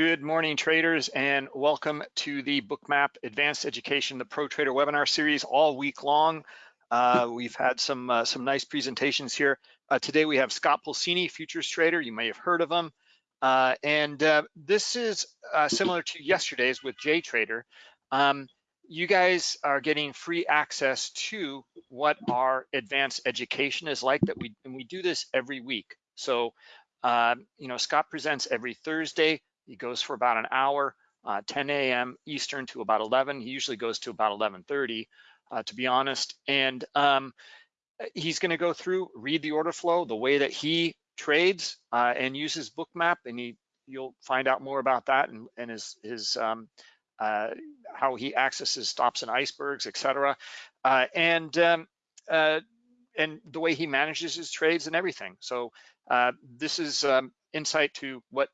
Good morning, traders, and welcome to the Bookmap Advanced Education, the Pro Trader webinar series all week long. Uh, we've had some uh, some nice presentations here. Uh, today we have Scott Pulcini, futures trader. You may have heard of him. Uh, and uh, this is uh, similar to yesterday's with JTrader. Um, you guys are getting free access to what our advanced education is like that we and we do this every week. So you know, Scott presents every Thursday he goes for about an hour, uh, 10 a.m. Eastern to about 11. He usually goes to about 11:30, uh, to be honest. And um, he's going to go through, read the order flow, the way that he trades, uh, and uses Bookmap, and he you'll find out more about that and, and his his um, uh, how he accesses stops and icebergs, etc. Uh, and um, uh, and the way he manages his trades and everything. So this is um, insight to what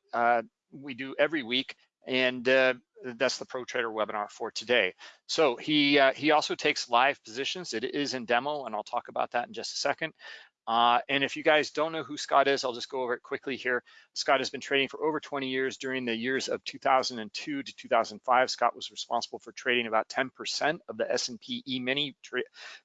we do every week, and uh, that's the Pro Trader webinar for today. So he uh, he also takes live positions. It is in demo, and I'll talk about that in just a second. Uh, and if you guys don't know who Scott is, I'll just go over it quickly here. Scott has been trading for over 20 years. During the years of 2002 to 2005, Scott was responsible for trading about 10% of the S&P E-mini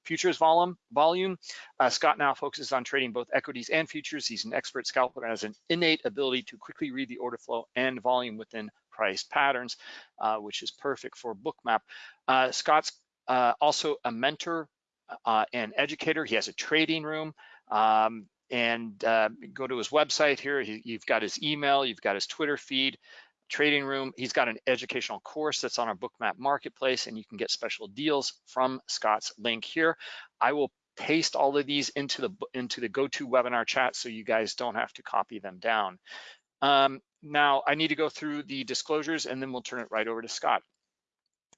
futures volume. volume. Uh, Scott now focuses on trading both equities and futures. He's an expert scalper and has an innate ability to quickly read the order flow and volume within price patterns, uh, which is perfect for Bookmap. Uh, Scott's uh, also a mentor uh, and educator. He has a trading room. Um, and uh, go to his website here. He, you've got his email, you've got his Twitter feed, trading room. He's got an educational course that's on our Bookmap marketplace, and you can get special deals from Scott's link here. I will paste all of these into the into the GoToWebinar chat so you guys don't have to copy them down. Um, now I need to go through the disclosures and then we'll turn it right over to Scott.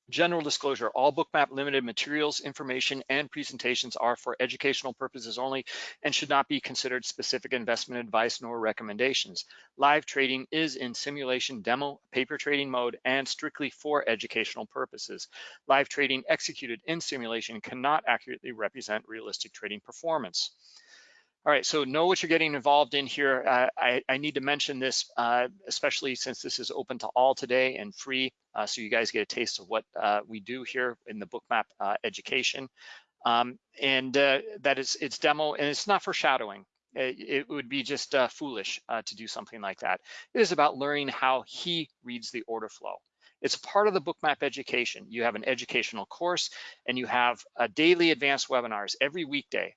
General disclosure, all Bookmap limited materials, information, and presentations are for educational purposes only and should not be considered specific investment advice nor recommendations. Live trading is in simulation demo, paper trading mode, and strictly for educational purposes. Live trading executed in simulation cannot accurately represent realistic trading performance. All right, so know what you're getting involved in here. Uh, I, I, need to mention this, uh, especially since this is open to all today and free, uh, so you guys get a taste of what uh, we do here in the Bookmap uh, education. Um, and uh, that is, it's demo, and it's not foreshadowing. It, it would be just foolish to do something like that. It is about learning how he reads the order flow. It's part of the Bookmap education. You have an educational course, and you have daily advanced webinars every weekday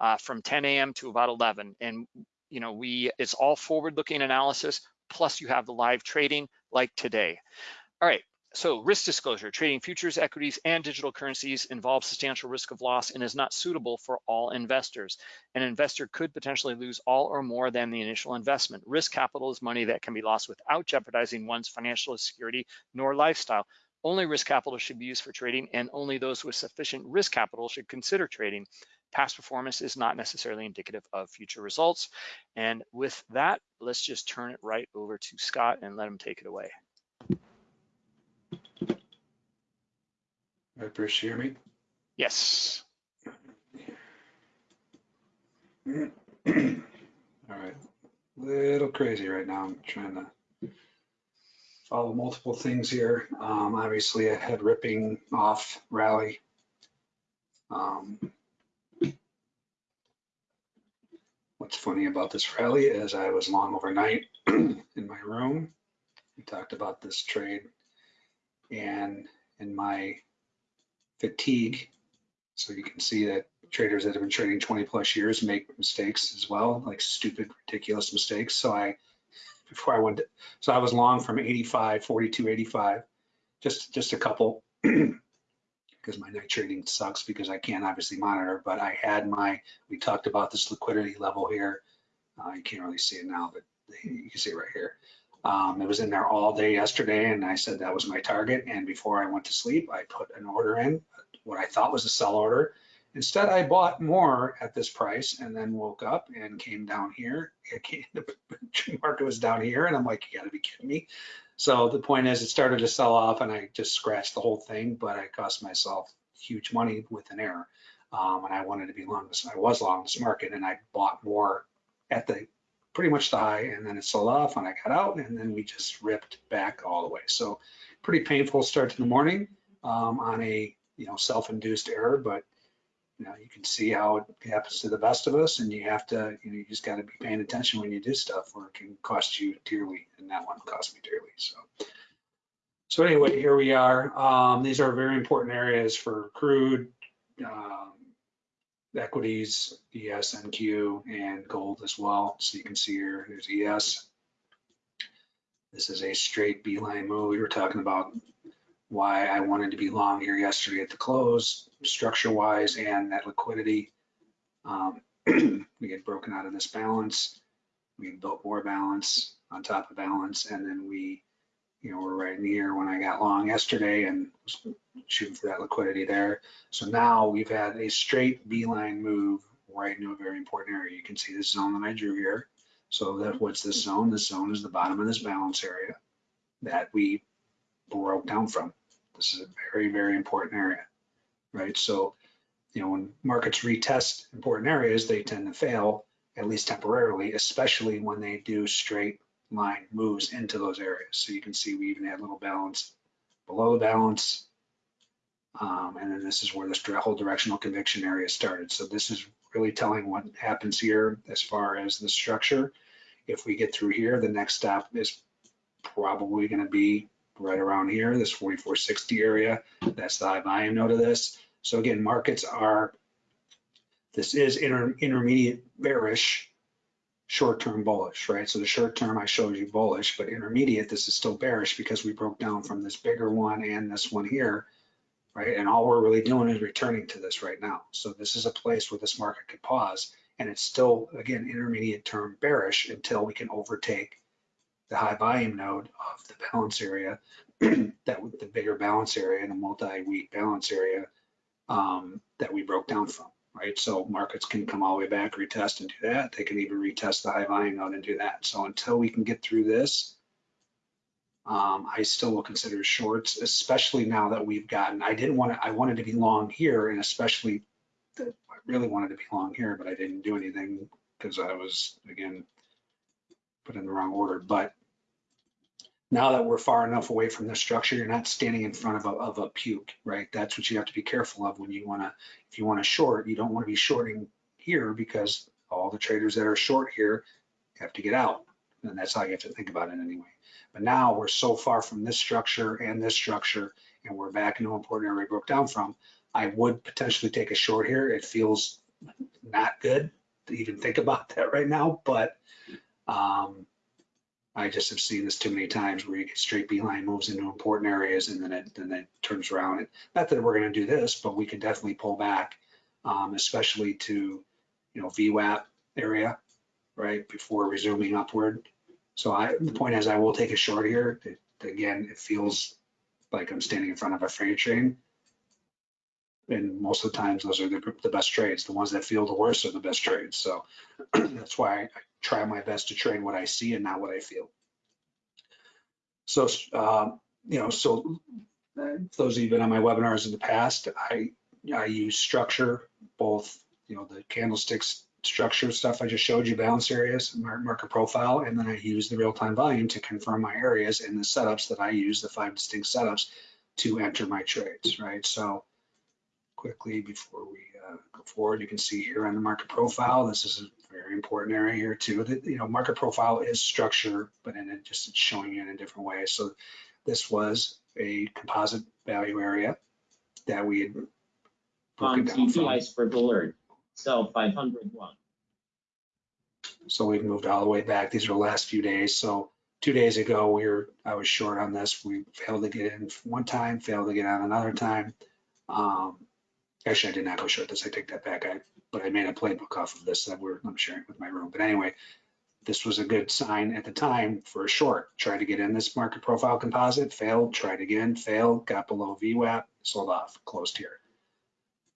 uh, from 10 a.m. to about 11. And you know, we it's all forward-looking analysis. Plus, you have the live trading like today. All right. So risk disclosure, trading futures, equities, and digital currencies involves substantial risk of loss and is not suitable for all investors. An investor could potentially lose all or more than the initial investment. Risk capital is money that can be lost without jeopardizing one's financial security nor lifestyle. Only risk capital should be used for trading and only those with sufficient risk capital should consider trading. Past performance is not necessarily indicative of future results. And with that, let's just turn it right over to Scott and let him take it away. I hear me. Yes. All right, little crazy right now. I'm trying to follow multiple things here. Um, obviously, a head ripping off rally. Um, What's funny about this rally is I was long overnight in my room. We talked about this trade and in my fatigue. So you can see that traders that have been trading 20 plus years make mistakes as well, like stupid, ridiculous mistakes. So I, before I went, to, so I was long from 85, 42, 85, just, just a couple. because my night trading sucks because I can't obviously monitor, but I had my, we talked about this liquidity level here. Uh, you can't really see it now, but you can see it right here. Um, it was in there all day yesterday and I said that was my target. And before I went to sleep, I put an order in, what I thought was a sell order. Instead, I bought more at this price and then woke up and came down here. Came, the market was down here and I'm like, you gotta be kidding me. So the point is it started to sell off and I just scratched the whole thing, but I cost myself huge money with an error. Um, and I wanted to be long this, I was long this market and I bought more at the pretty much the high and then it sold off and I got out and then we just ripped back all the way. So pretty painful start to the morning um, on a, you know, self-induced error, but you know, you can see how it happens to the best of us and you have to, you know, you just got to be paying attention when you do stuff or it can cost you dearly and that one cost me dearly. So, so anyway, here we are. Um, these are very important areas for crude, um, equities, ES, NQ, and gold as well. So you can see here, there's ES. This is a straight beeline move. We were talking about why I wanted to be long here yesterday at the close, structure wise and that liquidity. Um, we had broken out of this balance. We built more balance on top of balance, and then we, you know, we're right near when I got long yesterday and shooting for that liquidity there. So now we've had a straight beeline move right into a very important area. You can see this zone that I drew here. So that what's this zone? This zone is the bottom of this balance area that we broke down from. This is a very, very important area, right? So, you know, when markets retest important areas, they tend to fail, at least temporarily, especially when they do straight line moves into those areas. So you can see we even had a little balance below the balance. Um, and then this is where this whole directional conviction area started. So this is really telling what happens here as far as the structure. If we get through here, the next stop is probably going to be right around here, this 4460 area. That's the high volume node of this. So again, markets are, this is inter, intermediate bearish, short-term bullish, right? So the short-term I showed you bullish, but intermediate, this is still bearish because we broke down from this bigger one and this one here, right? And all we're really doing is returning to this right now. So this is a place where this market could pause and it's still, again, intermediate term bearish until we can overtake the high volume node of the balance area, that with the bigger balance area and the multi-week balance area um, that we broke down from, right? So markets can come all the way back, retest and do that. They can even retest the high volume node and do that. So until we can get through this, um, I still will consider shorts, especially now that we've gotten, I didn't want to, I wanted to be long here and especially, I really wanted to be long here, but I didn't do anything because I was, again, put in the wrong order. But now that we're far enough away from the structure, you're not standing in front of a, of a puke, right? That's what you have to be careful of when you want to, if you want to short, you don't want to be shorting here because all the traders that are short here have to get out. And that's how you have to think about it anyway. But now we're so far from this structure and this structure, and we're back into an important area we broke down from. I would potentially take a short here. It feels not good to even think about that right now, but um, I just have seen this too many times where you get straight beeline moves into important areas and then it then it turns around. And not that we're going to do this, but we can definitely pull back, um, especially to you know VWAP area, right before resuming upward. So I the point is I will take a short here. It, again, it feels like I'm standing in front of a freight train. And most of the times those are the, the best trades. The ones that feel the worst are the best trades. So that's why I, try my best to trade what I see and not what I feel. So, um, you know, so those of you been on my webinars in the past, I I use structure, both you know the candlesticks structure stuff I just showed you, balance areas, market profile, and then I use the real-time volume to confirm my areas and the setups that I use, the five distinct setups to enter my trades, right? So quickly before we uh, go forward, you can see here on the market profile, this is very important area here too. That you know, market profile is structure, but in it just it's showing you in a different way. So this was a composite value area that we had on broken down from. TPIs for Bullard, sell 501. So we've moved all the way back. These are the last few days. So two days ago, we were I was short on this. We failed to get in one time, failed to get out another time. Um, actually, I did not go short this. I take that back. I but I made a playbook off of this that we're I'm sharing with my room. But anyway, this was a good sign at the time for a short. Tried to get in this market profile composite, failed, tried again, failed, got below VWAP, sold off, closed here.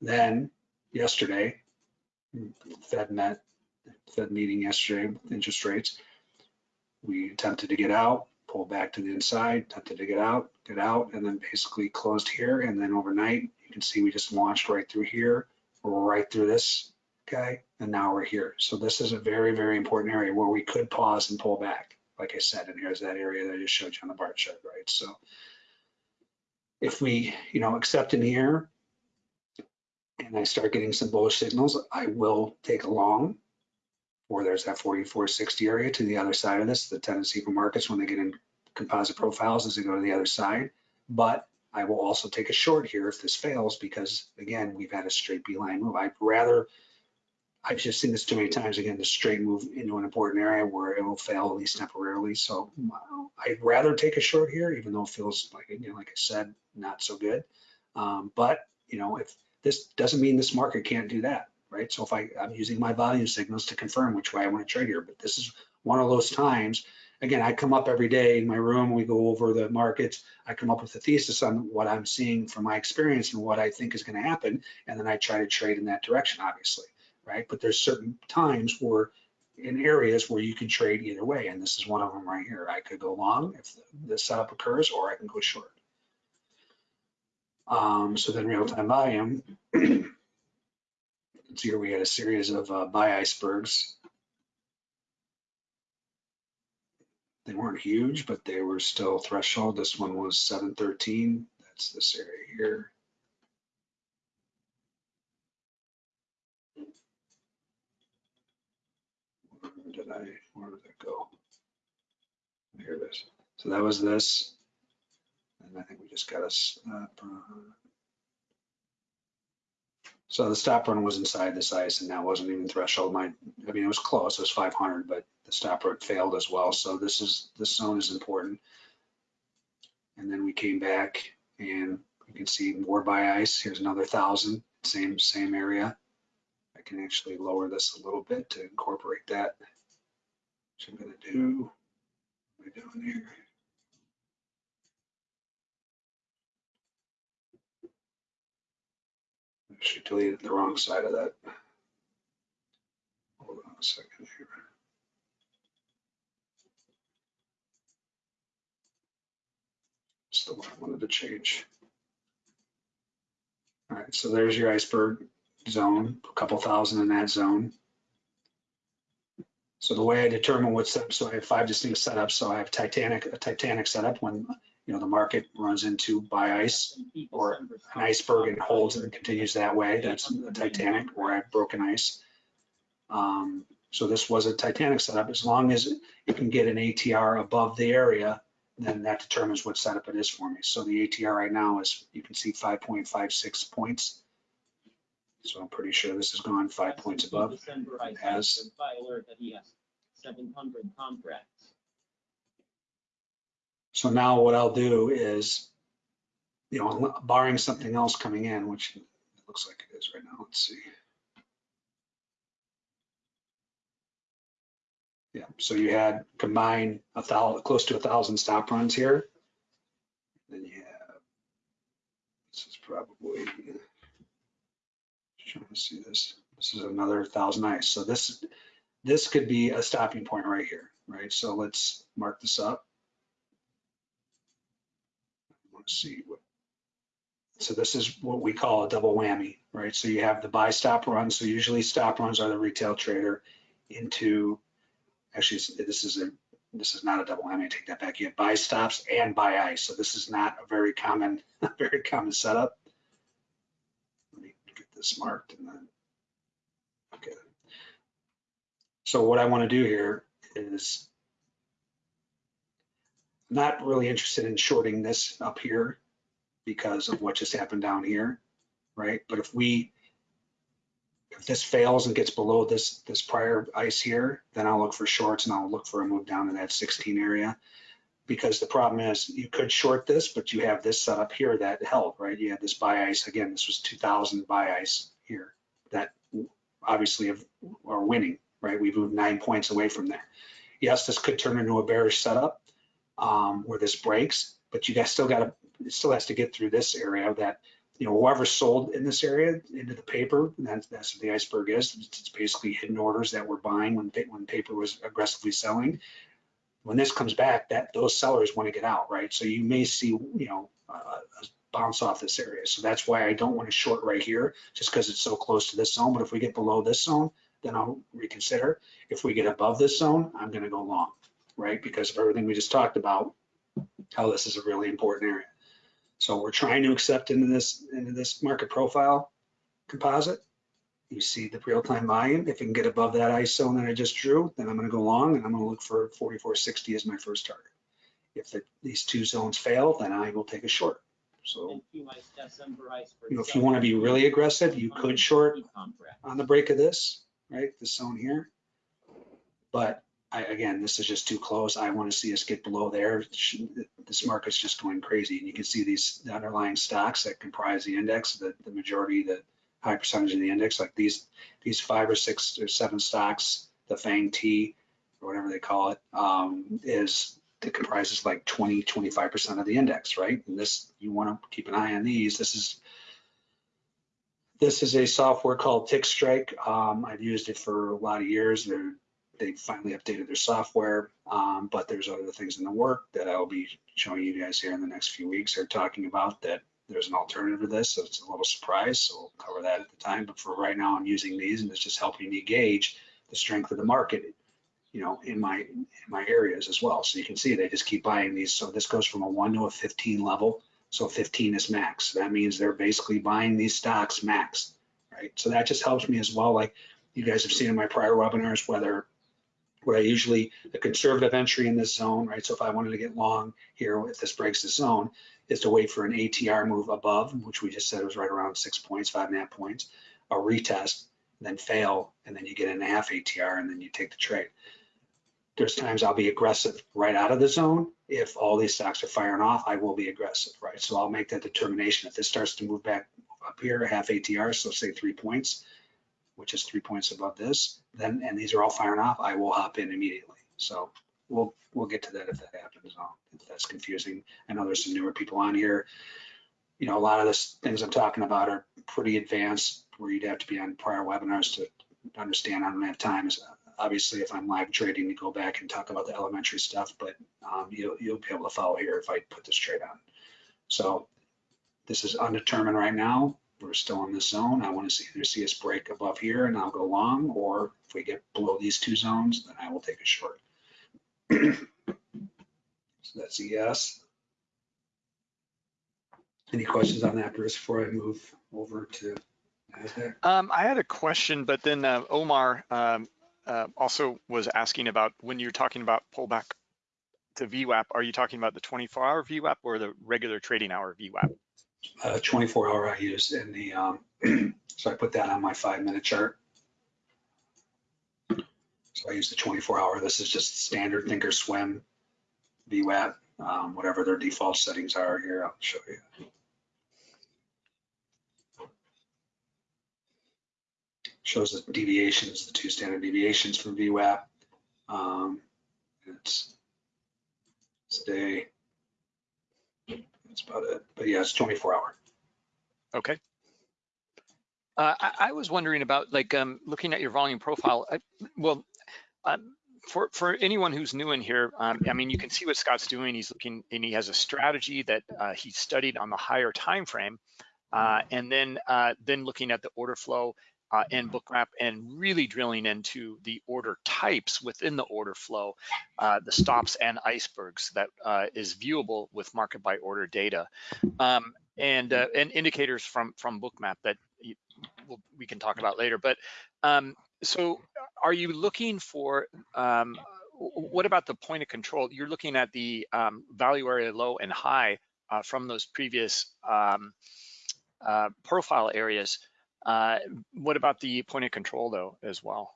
Then yesterday, Fed met, Fed meeting yesterday, interest rates. We attempted to get out, pulled back to the inside, attempted to get out, get out, and then basically closed here. And then overnight, you can see we just launched right through here, right through this okay? and now we're here. So this is a very, very important area where we could pause and pull back. Like I said, and here's that area that I just showed you on the bar chart, right? So if we, you know, accept in here and I start getting some bullish signals, I will take a long or there's that 4460 area to the other side of this, the tendency for markets when they get in composite profiles is to go to the other side. But I will also take a short here if this fails because again, we've had a straight beeline move. I'd rather, I've just seen this too many times, again, the straight move into an important area where it will fail at least temporarily. So I'd rather take a short here, even though it feels like, you know, like I said, not so good. Um, but, you know, if this doesn't mean this market can't do that, right? So if I, I'm using my volume signals to confirm which way I want to trade here, but this is one of those times again, I come up every day in my room, we go over the markets, I come up with a thesis on what I'm seeing from my experience and what I think is going to happen, and then I try to trade in that direction, obviously, right? But there's certain times where in areas where you can trade either way, and this is one of them right here. I could go long if the setup occurs, or I can go short. Um, so then real-time volume, so here we had a series of uh, buy icebergs They weren't huge, but they were still threshold. This one was 713. That's this area here. Where did I, where did it go? Here it is. So that was this. And I think we just got a run. So the stop run was inside this ice and that wasn't even threshold. My, I mean, it was close. It was 500, but the stop run failed as well. So this is, this zone is important. And then we came back and you can see more buy ice. Here's another thousand, same, same area. I can actually lower this a little bit to incorporate that. Which I'm gonna do. What am I doing here? Actually deleted the wrong side of that. Hold on a second here. It's the one I wanted to change. All right, so there's your iceberg zone, a couple thousand in that zone. So the way I determine what's up, so I have five distinct setups. So I have Titanic, a Titanic setup when you know the market runs into buy ice or an iceberg and holds and continues that way. That's a Titanic or have broken ice. Um, so this was a Titanic setup. As long as it can get an ATR above the area, then that determines what setup it is for me. So the ATR right now is, you can see 5.56 points. So I'm pretty sure this has gone five points above. Has. sent by alert that he has seven hundred contracts. So now what I'll do is, you know, barring something else coming in, which it looks like it is right now, let's see. Yeah, so you had combined a thousand, close to a thousand stop runs here. Then you have, this is probably, trying to see this, this is another thousand ice. So this, this could be a stopping point right here, right? So let's mark this up. To see so this is what we call a double whammy, right? So you have the buy stop run. So usually stop runs are the retail trader into, actually, this is a, this is not a double whammy. Take that back. You have buy stops and buy ice. So this is not a very common, very common setup. Let me get this marked and then, okay. So what I want to do here is not really interested in shorting this up here because of what just happened down here, right? But if we, if this fails and gets below this, this prior ice here, then I'll look for shorts and I'll look for a move down to that 16 area. Because the problem is you could short this, but you have this set up here that held, right? You had this buy ice, again, this was 2000 buy ice here that obviously are winning, right? We've moved nine points away from there. Yes, this could turn into a bearish setup um, where this breaks, but you guys still got to, still has to get through this area that, you know, whoever sold in this area into the paper, that's, that's what the iceberg is. It's basically hidden orders that were buying when, when paper was aggressively selling. When this comes back, that those sellers want to get out, right? So you may see, you know, a bounce off this area. So that's why I don't want to short right here, just because it's so close to this zone. But if we get below this zone, then I'll reconsider. If we get above this zone, I'm gonna go long, right? Because of everything we just talked about, how this is a really important area. So we're trying to accept into this, into this market profile composite. You see the real-time volume. If it can get above that ISO that I just drew, then I'm gonna go long and I'm gonna look for 4460 as my first target. If the- these two zones fail, then I will take a short. So, And few ice tests and price for you know, if you wanna be really aggressive, you could short on the break of this, right, this zone here. But I, again, this is just too close. I want to see us get below there. This market's just going crazy. And you can see these the underlying stocks that comprise the index, the, the majority, the high percentage of the index, like these, these five or six or seven stocks, the FANG T, or whatever they call it, um, is, it comprises like 20, 25% of the index, right? And this, you want to keep an eye on these. This is this is a software called TickStrike. Um, I've used it for a lot of years. They're, they finally updated their software, um, but there's other things in the work that I'll be showing you guys here in the next few weeks. They're talking about that there's an alternative to this, so it's a little surprise. So we'll cover that at the time. But for right now, I'm using these, and it's just helping me gauge the strength of the market, you know, in my in my areas as well. So you can see they just keep buying these. So this goes from a one to a 15 level. So 15 is max. That means they're basically buying these stocks max, right? So that just helps me as well. Like you guys have seen in my prior webinars, whether what I usually, the conservative entry in this zone, right? So if I wanted to get long here, if this breaks the zone, is to wait for an ATR move above, which we just said was right around six points, five and a half points, a retest, then fail, and then you get an half ATR, and then you take the trade. There's times I'll be aggressive right out of the zone. If all these stocks are firing off, I will be aggressive, right? So I'll make that determination. If this starts to move back up here, a half ATR, so say three points, which is three points above this, then, and these are all firing off, I will hop in immediately. So we'll, we'll get to that if that happens, uh, if that's confusing. I know there's some newer people on here. You know, a lot of the things I'm talking about are pretty advanced where you'd have to be on prior webinars to understand. I don't have time. Obviously, if I'm live trading to go back and talk about the elementary stuff, but um, you'll, you'll be able to follow here if I put this trade on. So this is undetermined right now. We're still in this zone. I want to see either see us break above here and I'll go long, or if we get below these two zones, then I will take a short. so that's a yes. Any questions on that, Bruce, before I move over to? Um, I had a question, but then uh, Omar um, uh, also was asking about when you're talking about pullback to VWAP, are you talking about the 24-hour VWAP or the regular trading hour VWAP? Uh, 24 hour I use in the, um, so I put that on my five minute chart. So I use the 24 hour. This is just standard thinkorswim VWAP, um, whatever their default settings are here. I'll show you. Shows the deviations, the two standard deviations from VWAP. Um, it's today. That's about it. But yeah, it's 24 hour. Okay. Uh, I, I was wondering about like um, looking at your volume profile. I, well, um, for for anyone who's new in here, um, I mean, you can see what Scott's doing. He's looking and he has a strategy that uh, he studied on the higher time frame, uh, and then uh, then looking at the order flow uh, and bookmap and really drilling into the order types within the order flow, uh, the stops and icebergs that uh, is viewable with market by order data, um, and uh, and indicators from from bookmap that you, we can talk about later. But um, so, are you looking for um, what about the point of control? You're looking at the um, value area low and high uh, from those previous um, uh, profile areas. Uh, what about the point of control though as well?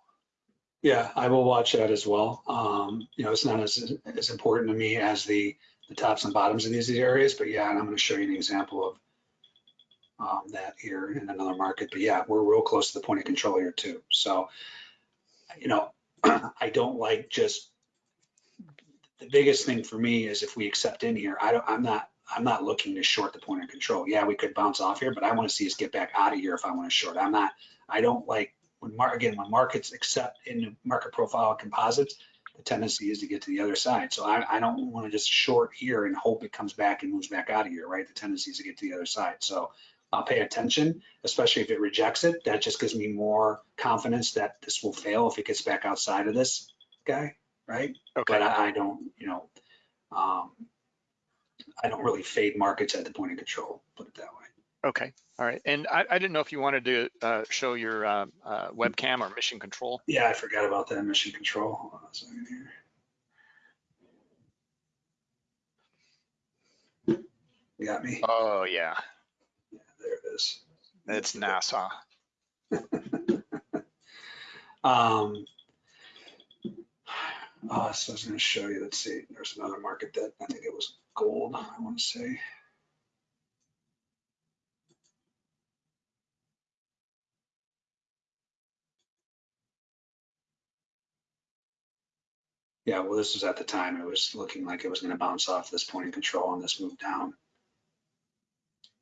Yeah, I will watch that as well. Um, you know, it's not as, as important to me as the, the tops and bottoms of these areas, but yeah, and I'm going to show you an example of um, that here in another market. But yeah, we're real close to the point of control here too. So, you know, I don't like just the biggest thing for me is if we accept in here, I don't, I'm not, I'm not looking to short the point of control. Yeah, we could bounce off here, but I want to see us get back out of here if I want to short. I'm not, I don't like when mar again, when markets accept in the market profile composites, the tendency is to get to the other side. So I, I don't want to just short here and hope it comes back and moves back out of here, right? The tendency is to get to the other side. So I'll pay attention, especially if it rejects it. That just gives me more confidence that this will fail if it gets back outside of this guy, right? Okay, But I, I don't, you know, um, I don't really fade markets at the point of control, put it that way. okay, all right. And I, I didn't know if you wanted to uh, show your uh, uh, webcam or mission control. Yeah, I forgot about that mission control. Hold on a second here. You got me? Oh, yeah, Yeah, there it is. it's NASA. Um, uh, so I was gonna show you, let's see, there's another market that, I think it was gold, I wanna say. Yeah, well, this was at the time, it was looking like it was gonna bounce off this point of control and this move down.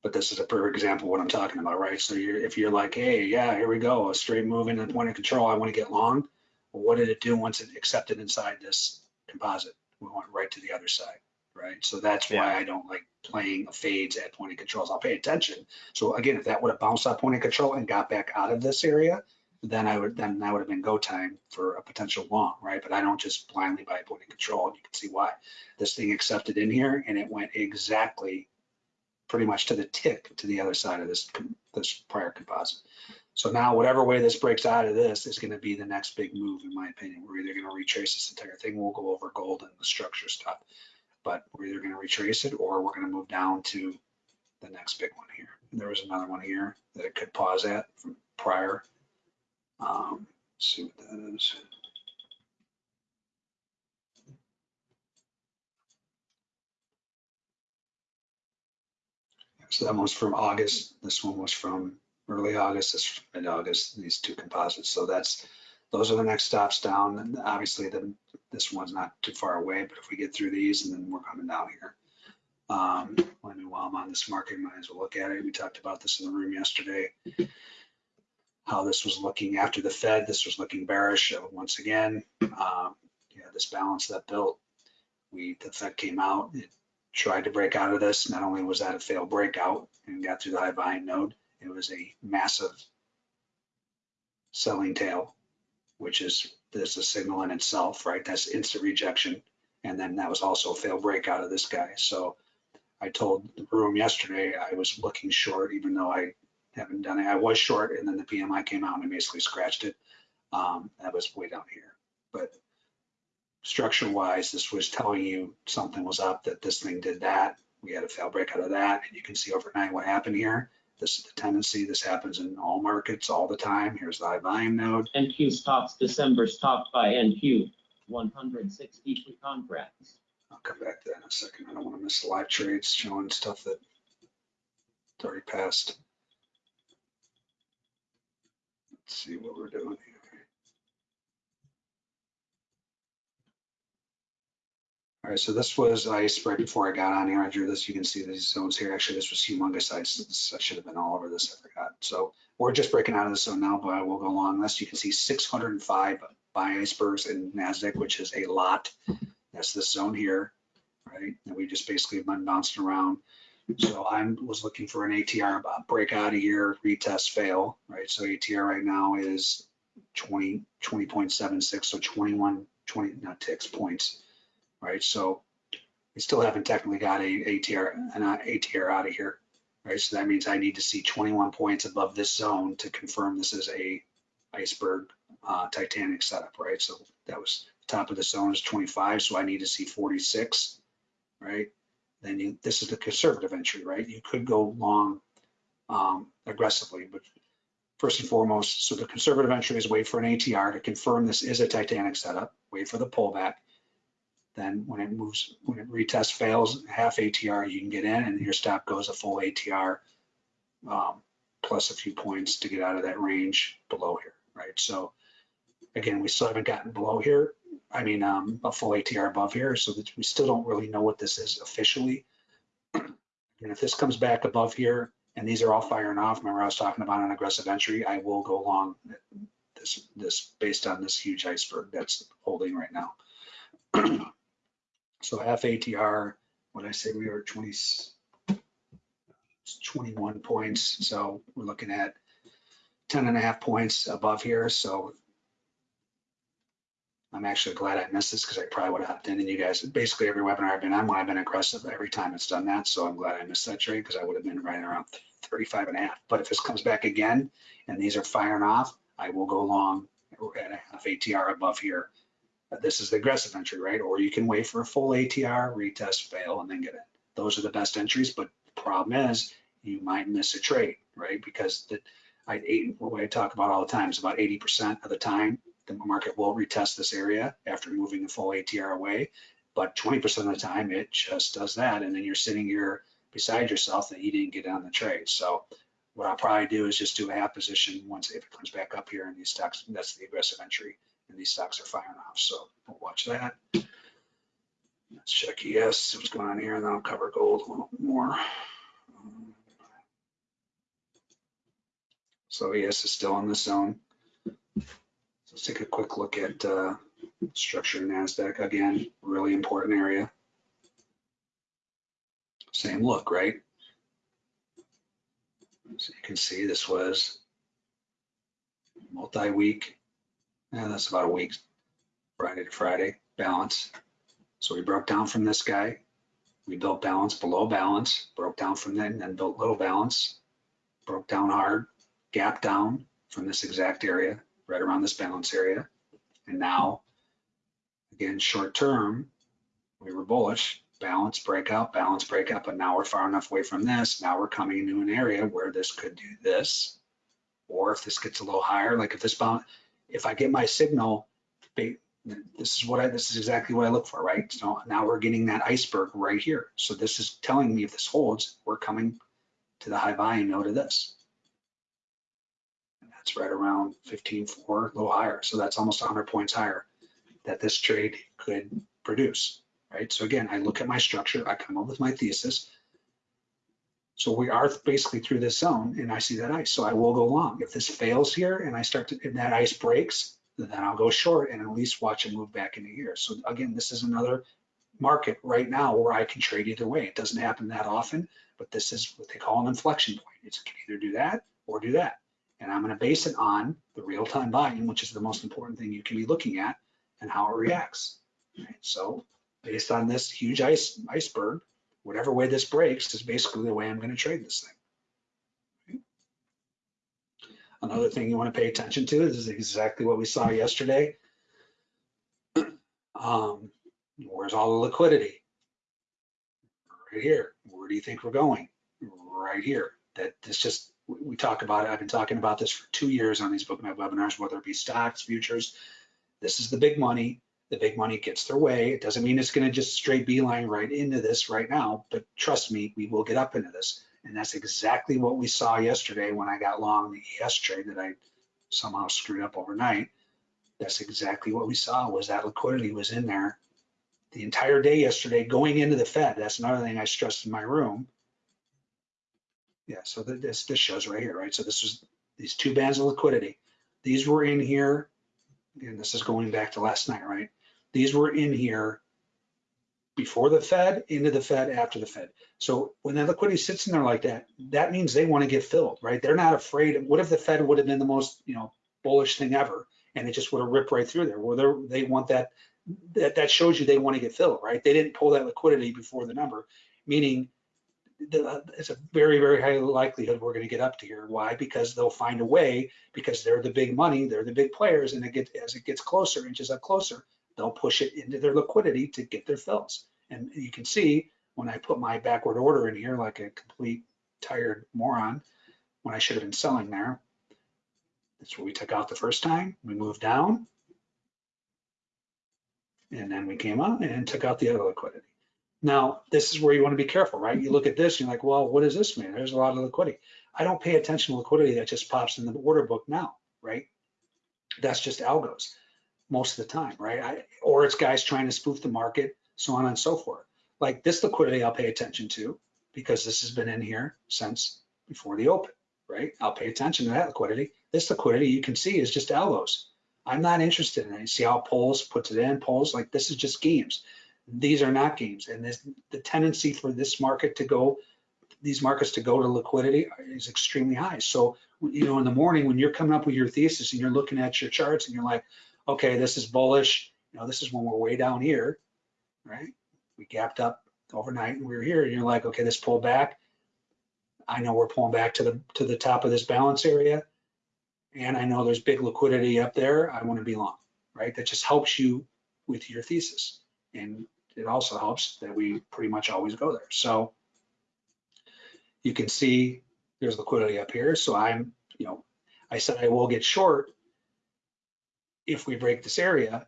But this is a perfect example of what I'm talking about, right? So you're, if you're like, hey, yeah, here we go, a straight move into the point of control, I wanna get long. What did it do once it accepted inside this composite? We went right to the other side, right? So that's why I don't like playing fades at point of controls. I'll pay attention. So again, if that would have bounced off point of control and got back out of this area, then I would, then that would have been go time for a potential long, right? But I don't just blindly buy point of control. and You can see why. This thing accepted in here and it went exactly pretty much to the tick to the other side of this, this prior composite. So now whatever way this breaks out of this is gonna be the next big move, in my opinion. We're either gonna retrace this entire thing, we'll go over gold and the structure stuff. But we're either gonna retrace it or we're gonna move down to the next big one here. And there was another one here that it could pause at from prior. Um, see what that is. So that one was from August. This one was from early August, this mid-August, these two composites. So that's, those are the next stops down. And obviously the, this one's not too far away, but if we get through these and then we're coming down here. Um, while I'm on this market, might as well look at it. We talked about this in the room yesterday. How this was looking after the Fed, this was looking bearish uh, once again. Um, yeah, this balance that built, we, the Fed came out, it tried to break out of this. Not only was that a failed breakout and got through the high volume node, it was a massive selling tail, which is this a signal in itself, right? That's instant rejection. And then that was also a failed breakout of this guy. So I told the room yesterday I was looking short, even though I haven't done it. I was short, and then the PMI came out and basically scratched it. Um, that was way down here, but structure wise, this was telling you something was up, that this thing did that. We had a fail break out of that. And you can see overnight what happened here. This is the tendency. This happens in all markets all the time. Here's the high volume node. NQ stocks, December stock by NQ, one hundred sixty-three contracts. I'll come back to that in a second. I don't want to miss the live trades showing stuff that it's already passed. Let's see what we're doing here. All right, so this was ice right before I got on here. I drew this. You can see these zones here. Actually, this was humongous ice. This, I should have been all over this. I forgot. So we're just breaking out of the zone now, but I will go along this. You can see 605 buy icebergs in NASDAQ, which is a lot. That's this zone here, right? And we just basically have been bouncing around. So I was looking for an ATR break out of here, retest, fail, right? So ATR right now is 20, 20.76, so 21, 20, not ticks, points, right? So we still haven't technically got a ATR, an ATR out of here, right? So that means I need to see 21 points above this zone to confirm this is a iceberg uh, Titanic setup, right? So that was top of the zone is 25, so I need to see 46, right? Then you, this is the conservative entry, right? You could go long um, aggressively, but first and foremost, so the conservative entry is wait for an ATR to confirm this is a Titanic setup, wait for the pullback. Then when it moves, when it retest fails, half ATR, you can get in and your stop goes a full ATR um, plus a few points to get out of that range below here, right? So again, we still haven't gotten below here. I mean, um, a full ATR above here, so that we still don't really know what this is officially. And if this comes back above here, and these are all firing off, remember I was talking about an aggressive entry, I will go along this, this based on this huge iceberg that's holding right now. So half ATR, what I say we are 20, 21 points, so we're looking at 10 and a half points above here, so I'm actually glad I missed this because I probably would have hopped in and you guys, basically every webinar I've been on, when I've been aggressive, every time it's done that, so I'm glad I missed that trade because I would have been right around 35 and a half. But if this comes back again and these are firing off, I will go long at a half ATR above here. This is the aggressive entry, right? Or you can wait for a full ATR, retest, fail, and then get it. Those are the best entries, but the problem is you might miss a trade, right? Because the, I, what I talk about all the time is about 80% of the time, the market will retest this area after moving the full ATR away. But 20% of the time, it just does that. And then you're sitting here beside yourself that you didn't get on the trade. So what I'll probably do is just do a half position once if it comes back up here in these stocks, that's the aggressive entry and these stocks are firing off. So we'll watch that. Let's check ES, see what's going on here, and then I'll cover gold a little more. So ES is still in the zone. So let's take a quick look at uh, structure NASDAQ. Again, really important area. Same look, right? So you can see this was multi-week. And that's about a week, Friday to Friday, balance. So we broke down from this guy. We built balance below balance, broke down from then, then built low balance, broke down hard, gap down from this exact area, right around this balance area. And now, again, short term, we were bullish, balance breakout, balance breakout, but now we're far enough away from this. Now we're coming into an area where this could do this. Or if this gets a little higher, like if this bounce, if I get my signal, ba- this is what I, this is exactly what I look for, right? So now we're getting that iceberg right here. So this is telling me if this holds, we're coming to the high volume node of this. And that's right around 15.4, a little higher. So that's almost 100 points higher that this trade could produce, right? So again, I look at my structure, I come up with my thesis. So we are basically through this zone and I see that ice, so I will go long. If this fails here and I start to, and that ice breaks, then I'll go short and at least watch it move back into here. So again, this is another market right now where I can trade either way. It doesn't happen that often, but this is what they call an inflection point. It's can either do that or do that. And I'm gonna base it on the real-time volume, which is the most important thing you can be looking at and how it reacts. Right? So based on this huge ice iceberg, whatever way this breaks is basically the way I'm gonna trade this thing. Another thing you want to pay attention to is exactly what we saw yesterday. Um, where's all the liquidity? Right here. Where do you think we're going? Right here. That this just we we talk about it. I've been talking about this for two years on these bookmap webinars, whether it be stocks, futures. This is the big money. The big money gets their way. It doesn't mean it's going to just straight beeline right into this right now, but trust me, we will get up into this. And that's exactly what we saw yesterday when I got long the ES trade that I somehow screwed up overnight. That's exactly what we saw was that liquidity was in there the entire day yesterday going into the Fed. That's another thing I stressed in my room. Yeah, so this, this shows right here, right? So this was these two bands of liquidity. These were in here, and this is going back to last night, right? These were in here before the Fed, into the Fed, after the Fed. So when that liquidity sits in there like that, that means they want to get filled, right? They're not afraid. What if the Fed would have been the most, you know, bullish thing ever, and it just would have ripped right through there? Well, they're- want that. That that shows you they want to get filled, right? They didn't pull that liquidity before the number, meaning it's a very very high likelihood we're going to get up to here. Why? Because they'll find a way because they're the big money, they're the big players, and it as it gets closer, inches up closer, they'll push it into their liquidity to get their fills. And you can see when I put my backward order in here like a complete tired moron, when I should have been selling there. That's what we took out the first time. We moved down. And then we came up and took out the other liquidity. Now, this is where you want to be careful, right? You look at this, you're like, well, what does this mean? There's a lot of liquidity. I don't pay attention to liquidity that just pops in the order book now, right? That's just algos most of the time, right? I, or it's guys trying to spoof the market, so on and so forth. Like this liquidity, I'll pay attention to because this has been in here since before the open, right? I'll pay attention to that liquidity. This liquidity you can see is just algos. I'm not interested in it. You see how polls puts it in polls like this is just games. These are not games, and this, the tendency for this market to go these markets to go to liquidity is extremely high. So, you know, in the morning when you're coming up with your thesis and you're looking at your charts and you're like, okay, this is bullish. You know, this is when we're way down here, right? We gapped up overnight and we were here and you're like, okay, this pulled back. I know we're pulling back to the to the top of this balance area. And I know there's big liquidity up there. I want to be long, right? That just helps you with your thesis. And it also helps that we pretty much always go there. So you can see there's liquidity up here. So I'm, you know, I said I will get short if we break this area.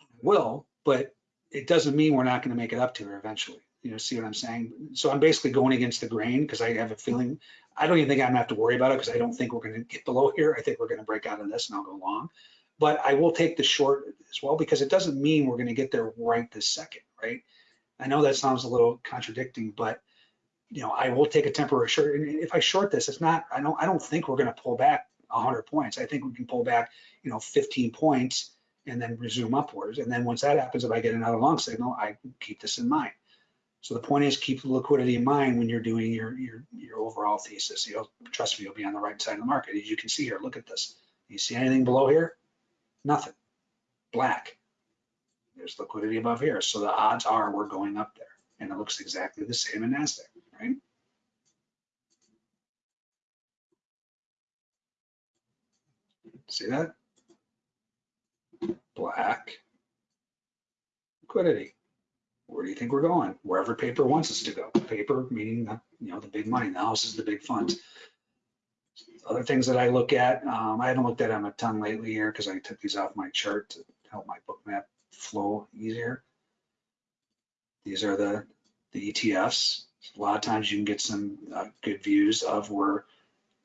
I will, but it doesn't mean we're not going to make it up to her eventually. You know, see what I'm saying? So I'm basically going against the grain because I have a feeling, I don't even think I'm gonna have to worry about it because I don't think we're going to get below here. I think we're going to break out of this and I'll go long. But I will take the short as well because it doesn't mean we're going to get there right this second, right? I know that sounds a little contradicting, but you know, I will take a temporary short. And if I short this, it's not, I don't, I don't think we're going to pull back 100 points. I think we can pull back, you know, 15 points and then resume upwards. And then once that happens, if I get another long signal, I keep this in mind. So the point is keep the liquidity in mind when you're doing your your your overall thesis. You'll trust me, you'll be on the right side of the market. As you can see here, look at this. You see anything below here? Nothing. Black. There's liquidity above here. So the odds are we're going up there. And it looks exactly the same in NASDAQ, right? See that? Black. Liquidity. Where do you think we're going? Wherever paper wants us to go. Paper meaning the, you know, the big money. The house is the big funds. Other things that I look at, um, I haven't looked at them a ton lately here because I took these off my chart to help my Bookmap flow easier. These are the, the ETFs. A lot of times you can get some uh, good views of where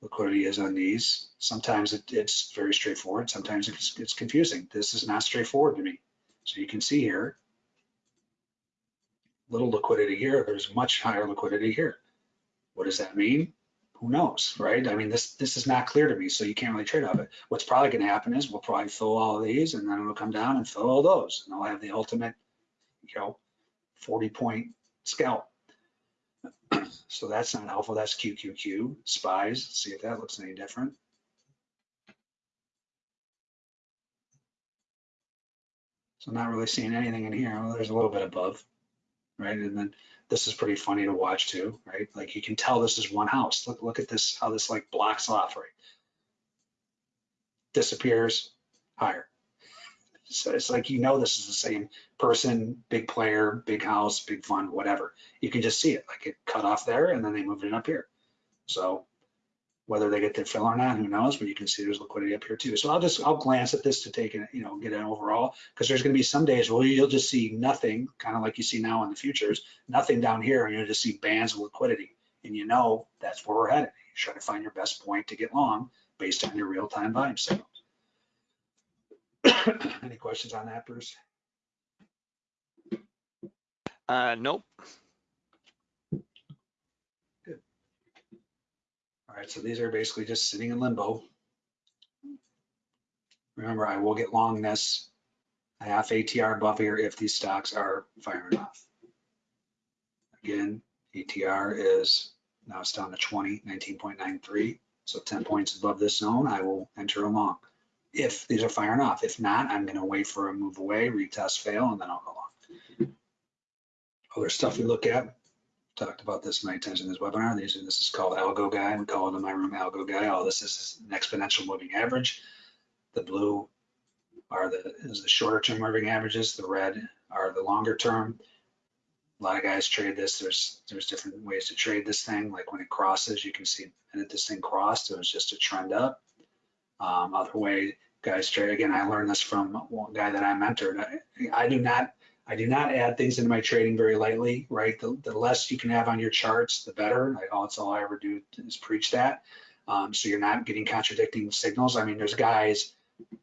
liquidity is on these. Sometimes it, it's very straightforward. Sometimes it's, it's confusing. This is not straightforward to me. So you can see here, little liquidity here. There's much higher liquidity here. What does that mean? Who knows, right? I mean, this this is not clear to me, so you can't really trade off it. What's probably going to happen is we'll probably fill all of these, and then it'll come down and fill all those, and I'll have the ultimate, you know, 40 point scalp. so that's not helpful. That's QQQ spies. See if that looks any different. So I'm not really seeing anything in here. Well, there's a little bit above right? And then this is pretty funny to watch too, right? Like you can tell this is one house. Look, look at this, how this like blocks off, right? Disappears higher. So it's like, you know, this is the same person, big player, big house, big fund, whatever. You can just see it, like it cut off there and then they moved it up here. So whether they get their fill or not, who knows? But you can see there's liquidity up here too. So I'll just I'll glance at this to take it, you know, get an overall because there's going to be some days where you'll just see nothing, kind of like you see now in the futures, nothing down here, and you'll just see bands of liquidity, and you know that's where we're headed. You try to find your best point to get long based on your real-time volume signals. Any questions on that, Bruce? Uh, nope. All right, so these are basically just sitting in limbo. Remember, I will get long this, a half ATR above here if these stocks are firing off. Again, ATR is, now it's down to 20, 19.93. So 10 points above this zone, I will enter along. If these are firing off, if not, I'm gonna wait for a move away, retest, fail, and then I'll go long. Other stuff we look at, talked about this many times in this webinar. These this is called algo guy. We call it in my room algo guy. All this is an exponential moving average. The blue are the is the shorter term moving averages. The red are the longer term. A lot of guys trade this. There's there's different ways to trade this thing. Like when it crosses, you can see and if this thing crossed. It was just a trend up. Um, other way guys trade again. I learned this from one guy that I mentored. I, I do not I do not add things into my trading very lightly, right? The, the less you can have on your charts, the better. I, that's all I ever do is preach that. Um, so you're not getting contradicting signals. I mean, there's guys,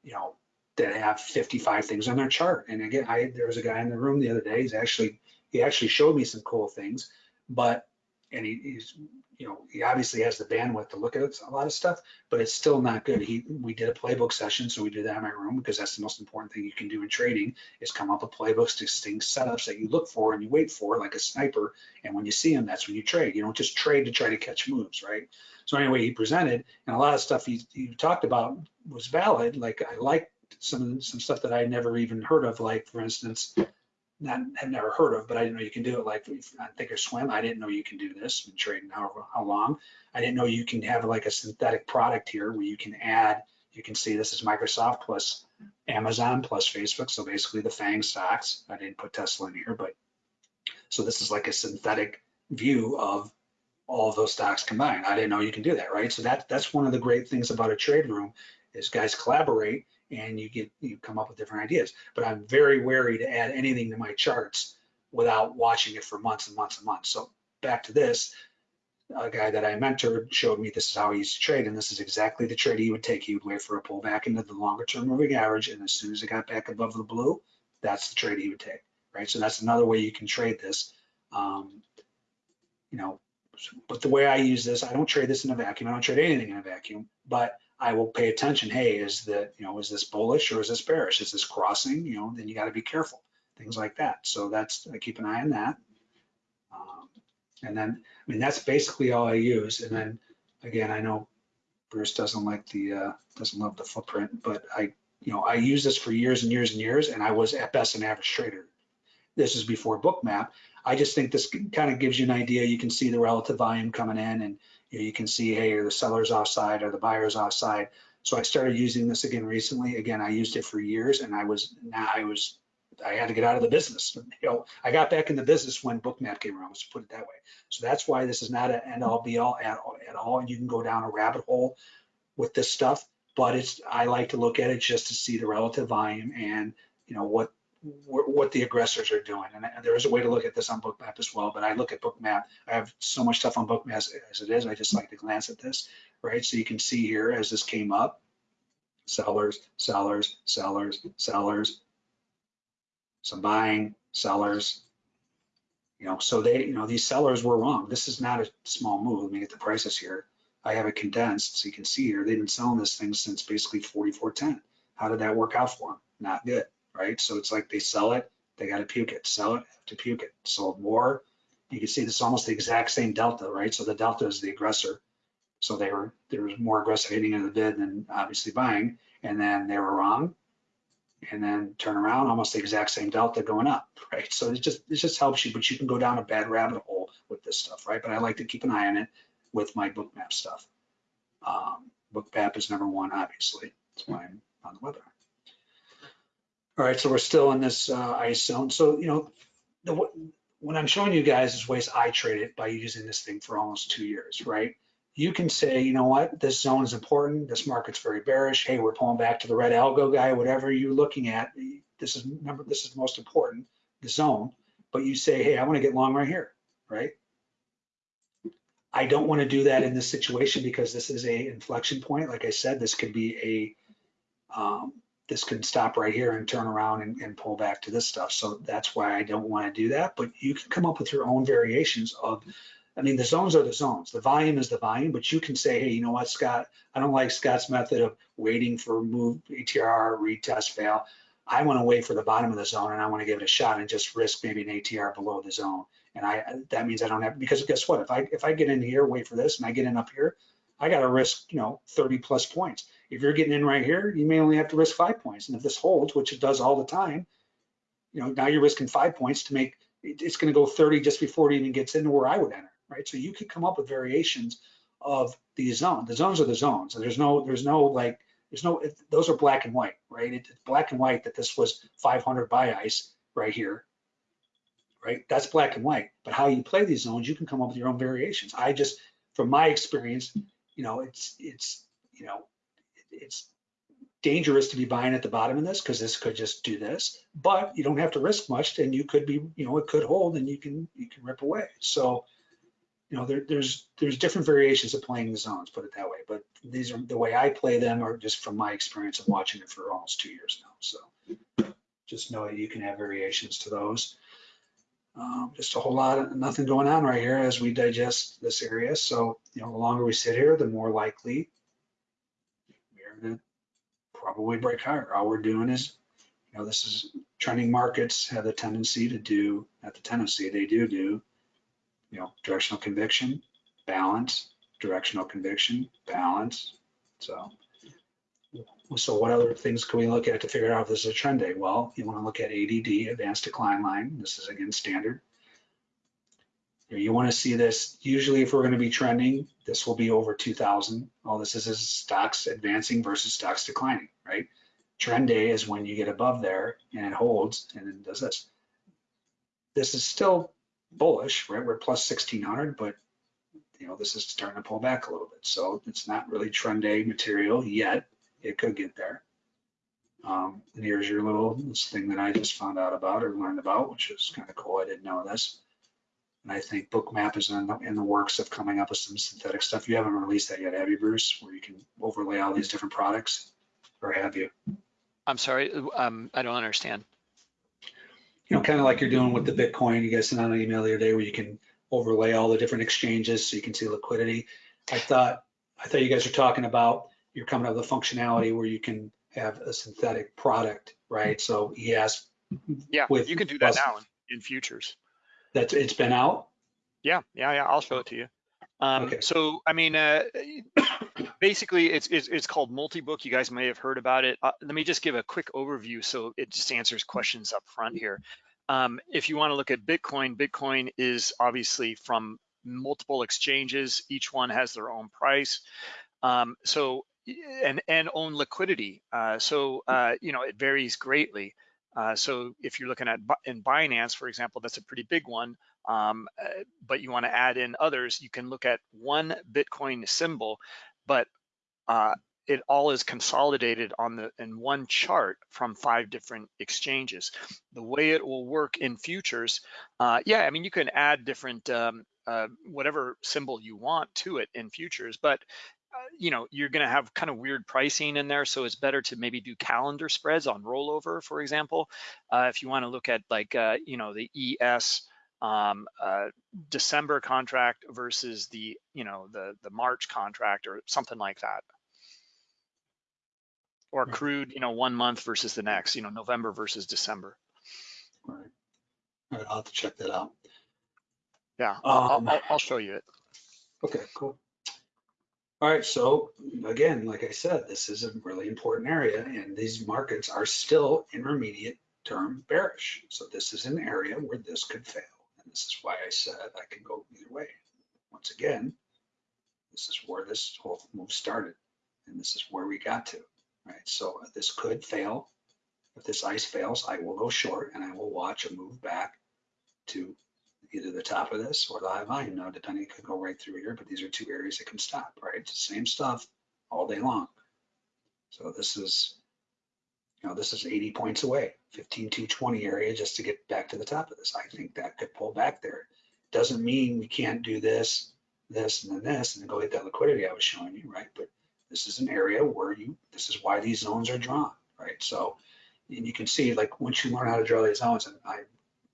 you know, that have 55 things on their chart. And again, I there was a guy in the room the other day. He's actually he actually showed me some cool things, but and he, he's you know, he obviously has the bandwidth to look at a lot of stuff, but it's still not good. He, we did a playbook session, so we did that in my room because that's the most important thing you can do in trading is come up with playbooks, distinct setups that you look for and you wait for like a sniper. And when you see them, that's when you trade. You don't just trade to try to catch moves, right? So anyway, he presented and a lot of stuff he, he talked about was valid. Like I liked some, some stuff that I never even heard of, like for instance, not had never heard of, but I didn't know you can do it. Like I thinkorswim, I didn't know you can do this. Been trading however how long. I didn't know you can have like a synthetic product here where you can add. You can see this is Microsoft plus Amazon plus Facebook. So basically the FANG stocks. I didn't put Tesla in here, but so this is like a synthetic view of all of those stocks combined. I didn't know you can do that, right? So that that's one of the great things about a trade room is guys collaborate and you get you come up with different ideas. But I'm very wary to add anything to my charts without watching it for months and months and months. So back to this, a guy that I mentored showed me this is how he used to trade, and this is exactly the trade he would take. He would wait for a pullback into the longer term moving average, and as soon as it got back above the blue, that's the trade he would take, right? So that's another way you can trade this. Um, you know, but the way I use this, I don't trade this in a vacuum. I don't trade anything in a vacuum, but I will pay attention. Hey, is that, you know, is this bullish or is this bearish? Is this crossing? You know, then you got to be careful, things like that. So that's, I keep an eye on that. Um, and then, I mean, that's basically all I use. And then again, I know Bruce doesn't like the, uh, doesn't love the footprint, but I, you know, I use this for years and years and years, and I was at best an average trader. This is before Bookmap. I just think this kind of gives you an idea. You can see the relative volume coming in and you, know, you can see, hey, are the sellers offside or the buyers offside? So I started using this again recently. Again, I used it for years and I was, now I was, I had to get out of the business. You know, I got back in the business when Bookmap came around, let's put it that way. So that's why this is not an end all be all at, all at all. You can go down a rabbit hole with this stuff, but it's, I like to look at it just to see the relative volume and, you know, what what the aggressors are doing. And there is a way to look at this on Bookmap as well, but I look at Bookmap. I have so much stuff on Bookmap as, as it is. I just like to glance at this, right? So you can see here as this came up, sellers, sellers, sellers, sellers, some buying, sellers. You know, so they, you know, these sellers were wrong. This is not a small move. Let me get the prices here. I have it condensed, so you can see here they've been selling this thing since basically 44.10. How did that work out for them? Not good right? So it's like they sell it, they got to puke it, sell it, have to puke it. Sold more. You can see this is almost the exact same delta, right? So the delta is the aggressor. So they were there was more aggressive hitting of the bid than obviously buying, and then they were wrong, and then turn around, almost the exact same delta going up, right? So it just it just helps you, but you can go down a bad rabbit hole with this stuff, right? But I like to keep an eye on it with my bookmap stuff. Um, bookmap is number one, obviously. That's why I'm on the webinar. All right, so we're still in this uh, ice zone. So, you know, the, when I'm showing you guys is ways I trade it by using this thing for almost two years, right? You can say, you know what, this zone is important. This market's very bearish. Hey, we're pulling back to the red algo guy, whatever you're looking at. This is, remember, this is the most important, the zone. But you say, hey, I want to get long right here, right? I don't want to do that in this situation because this is a inflection point. Like I said, this could be a, um, this could stop right here and turn around and, and, pull back to this stuff. So that's why I don't want to do that. But you can come up with your own variations of, I mean, the zones are the zones. The volume is the volume, but you can say, hey, you know what, Scott, I don't like Scott's method of waiting for move ATR, retest, fail. I want to wait for the bottom of the zone and I want to give it a shot and just risk maybe an ATR below the zone. And I that means I don't have because guess what? If I if I get in here, wait for this, and I get in up here, I got to risk, you know, 30 plus points. If you're getting in right here, you may only have to risk five points. And if this holds, which it does all the time, you know, now you're risking five points to make, it's going to go 30 just before it even gets into where I would enter, right? So you could come up with variations of these zones. The zones are the zones. And there's no, there's no like, there's no, those are black and white, right? It's black and white that this was 500 buy ice right here, right? That's black and white. But how you play these zones, you can come up with your own variations. I just, from my experience, you know, it's, it's, you know, it's dangerous to be buying at the bottom of this because this could just do this, but you don't have to risk much and you could be, you know, it could hold and you can, you can rip away. So, you know, there, there's, there's different variations of playing the zones, put it that way. But these are the way I play them are just from my experience of watching it for almost two years now. So just know that you can have variations to those. Um, just a whole lot of nothing going on right here as we digest this area. So, you know, the longer we sit here, the more likely gonna probably break higher. All we're doing is, you know, this is trending markets have the tendency to do, not the tendency, they do do, you know, directional conviction, balance, directional conviction, balance. So, so what other things can we look at to figure out if this is a trend day? Well, you want to look at ADD, advanced decline line. This is again standard. You want to see this, usually if we're going to be trending, this will be over 2000. All this is is stocks advancing versus stocks declining, right? Trend day is when you get above there and it holds and then does this. This is still bullish, right? We're plus 1600, but you know, this is starting to pull back a little bit. So it's not really trend day material yet. It could get there. Um, and here's your little this thing that I just found out about or learned about, which is kind of cool. I didn't know this. And I think Bookmap is in the, in the works of coming up with some synthetic stuff. You haven't released that yet, have you, Bruce? Where you can overlay all these different products, or have you? I'm sorry, um, I don't understand. You know, kind of like you're doing with the Bitcoin. You guys sent out an email the other day where you can overlay all the different exchanges so you can see liquidity. I thought I thought you guys were talking about you're coming up with a functionality where you can have a synthetic product, right? So ES Yeah, With you can do that plus- now in, in futures. That it's been out. Yeah, yeah, yeah. I'll show it to you. Um, Okay. So, I mean, uh, basically, it's, it's it's called multi-book. You guys may have heard about it. Uh, let me just give a quick overview so it just answers questions up front here. Um, if you want to look at Bitcoin, Bitcoin is obviously from multiple exchanges. Each one has their own price. Um, so and and own liquidity. Uh, so uh, you know it varies greatly. Uh, so if you're looking at in Binance, for example, that's a pretty big one. Um, uh, but you want to add in others, you can look at one Bitcoin symbol, but uh, it all is consolidated on the in one chart from five different exchanges. The way it will work in futures, uh, yeah, I mean you can add different um, uh, whatever symbol you want to it in futures, but you know you're going to have kind of weird pricing in there, so it's better to maybe do calendar spreads on rollover, for example. Uh, if you want to look at like uh, you know the ES um, uh, December contract versus the you know the the March contract or something like that, or Right. crude you know one month versus the next, you know November versus December. Right. All right, I'll have to check that out. Yeah, I'll, Um, I'll, I'll show you it. Okay, cool. All right, so again, like I said, this is a really important area and these markets are still intermediate term bearish. So this is an area where this could fail. And this is why I said I could go either way. Once again, this is where this whole move started and this is where we got to, right? So this could fail. If this ice fails, I will go short and I will watch a move back to either the top of this or the high volume node, depending, it could go right through here, but these are two areas that can stop, right? It's the same stuff all day long. So this is, you know, this is 80 points away, 15 to 20 area just to get back to the top of this. I think that could pull back there. Doesn't mean we can't do this, this, and then this, and then go hit that liquidity I was showing you, right? But this is an area where you, this is why these zones are drawn, right? So, and you can see, like, once you learn how to draw these zones, and I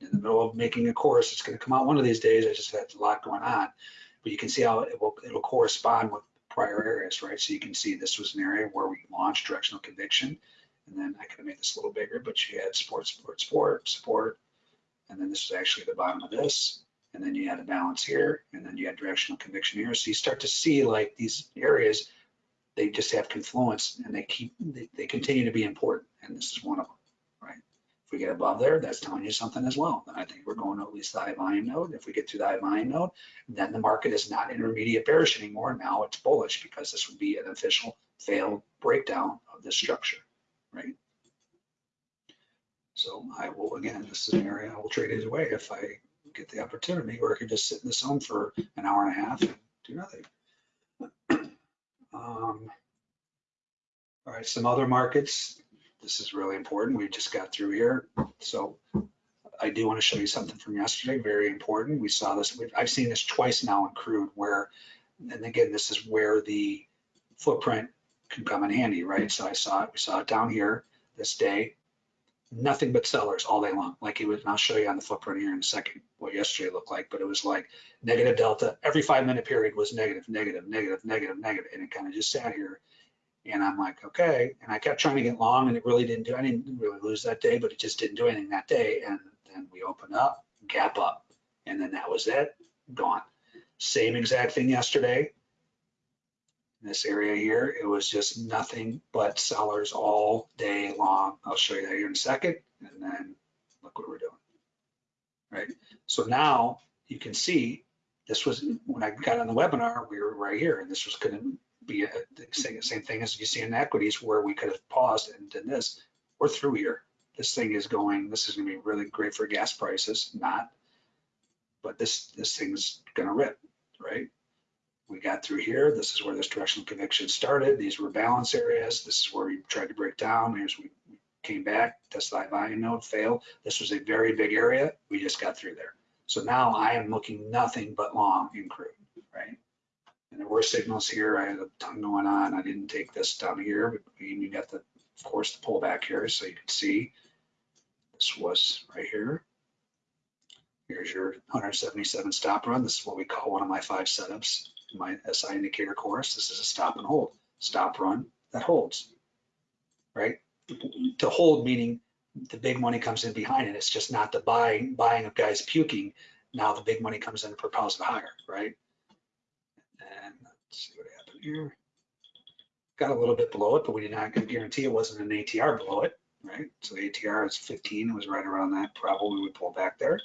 in the middle of making a course. It's going to come out one of these days. I just had a lot going on, but you can see how it will it'll correspond with prior areas, right? So you can see this was an area where we launched directional conviction, and then I could have made this a little bigger, but you had support, support, sport, support, and then this was actually the bottom of this, and then you had a balance here, and then you had directional conviction here. So you start to see like these areas, they just have confluence, and they keep they, they continue to be important, and this is one of them, we get above there, that's telling you something as well. I think we're going to at least the high volume node. If we get to the high volume node, then the market is not intermediate bearish anymore. Now it's bullish because this would be an official failed breakdown of this structure, right? So I will, again, this is an area I will trade either way if I get the opportunity, or I could just sit in the zone for an hour and a half and do nothing. Um, All right, some other markets. This is really important. We just got through here. So I do want to show you something from yesterday, very important. We saw this, I've seen this twice now in crude where, and again, this is where the footprint can come in handy, right? So I saw it, we saw it down here this day. nothing but sellers all day long. Like it was, and I'll show you on the footprint here in a second what yesterday looked like, but it was like negative delta. Every five minute period was negative, negative, negative, negative, negative, and it kind of just sat here. And I'm like, okay. And I kept trying to get long, and it really didn't do. I didn't really lose that day, but it just didn't do anything that day. And then we opened up, gap up, and then that was it, gone. Same exact thing yesterday. This area here, it was just nothing but sellers all day long. I'll show you that here in a second, and then look what we're doing. Right, so now you can see this was, when I got on the webinar, we were right here, and this was gonna be a, the same, thing as you see in equities where we could have paused and done this. We're through here. This thing is going, this is gonna be really great for gas prices, not, but this, this thing's gonna rip, right? We got through here. This is where this directional conviction started. These were balance areas. This is where we tried to break down. Here's we came back, tested high volume node, failed. This was a very big area. We just got through there. So now I am looking nothing but long in crude, right? And there were signals here. I had a ton going on. I didn't take this down here, but you got the, of course, the pullback here, so you can see this was right here. Here's your 177 stop run. This is what we call one of my five setups in my SI indicator course. This is a stop and hold, stop run that holds, right? To hold meaning the big money comes in behind it. It's just not the buying, buying of guys puking. Now the big money comes in and propels it higher, right? And let's see what happened here. Got a little bit below it, but we did not guarantee it wasn't an ATR below it, right? So the ATR is 15, it was right around that. Probably would pull back there.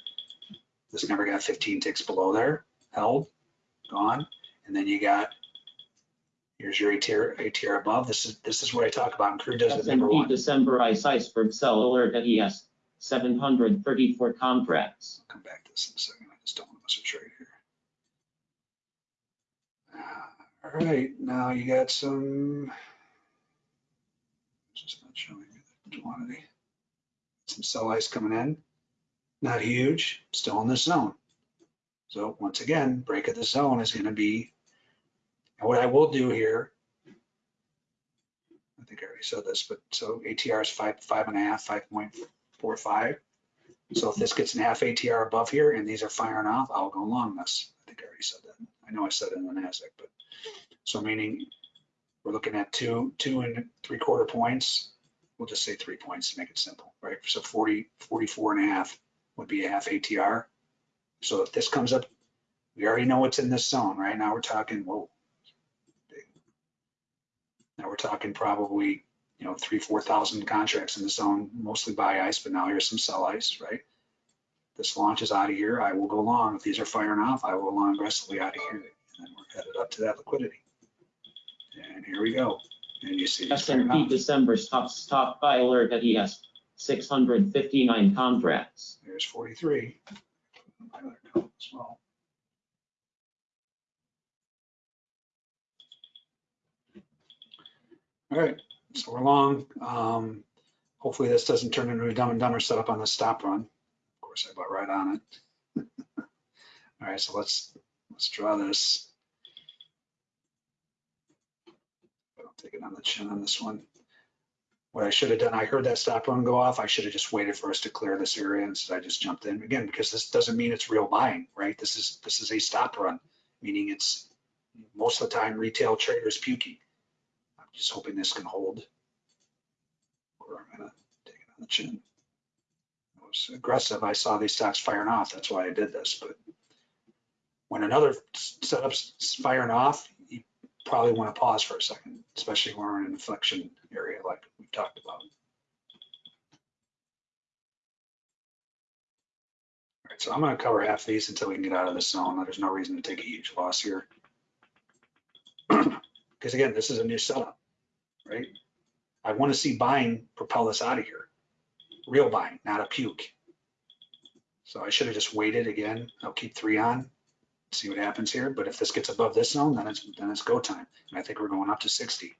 This never got 15 ticks below there, held, gone. And then you got, here's your ATR, ATR above. This is, this is what I talk about in crude does it number one. December ICE Iceberg sell alert that he has seven hundred thirty-four contracts. I'll Come back to this in a second. I just don't want to miss a trade here. Ah. All right, now you got some. Just not showing you the quantity. Some sell ice coming in. Not huge, still in the zone. So once again, break of the zone is gonna be, and what I will do here. I think I already said this, but so ATR is five, five and a half, five point four five. So if this gets an half ATR above here and these are firing off, I'll go long this. I think I already said that. I know I said it in the NASDAQ, but so meaning we're looking at two, two and three quarter points. We'll just say three points to make it simple, right? So 40, 44 and a half would be a half ATR. So if this comes up, we already know what's in this zone, right? Now we're talking, whoa. Now we're talking probably you know, three, four thousand contracts in the zone, mostly buy ice, but now here's some sell ice, right? This launch is out of here, I will go long. If these are firing off, I will go long aggressively out of here. And we're headed up to that liquidity. And here we go. And you see it's S&P. December stop, stop buy alert that he has six hundred fifty-nine contracts. There's forty-three. My other column as well. All right, so we're long. Um, hopefully this doesn't turn into a dumb and dumber setup on the stop run. Of course, I bought right on it. All right, so let's, let's draw this. I'll take it on the chin on this one. What I should have done, I heard that stop run go off. I should have just waited for us to clear this area instead I just jumped in again, because this doesn't mean it's real buying, right? This is, this is a stop run, meaning it's most of the time retail traders puking. I'm just hoping this can hold. Or I'm gonna take it on the chin. I was aggressive. I saw these stocks firing off. That's why I did this, but when another setup's firing off, probably want to pause for a second, especially when we're in an inflection area like we've talked about. All right, so I'm gonna cover half these until we can get out of this zone. There's no reason to take a huge loss here. Because again, this is a new setup, right? I want to see buying propel us out of here. Real buying, not a puke. So I should have just waited again. I'll keep three on, see what happens here. But if this gets above this zone, then it's, then it's go time. And I think we're going up to 60.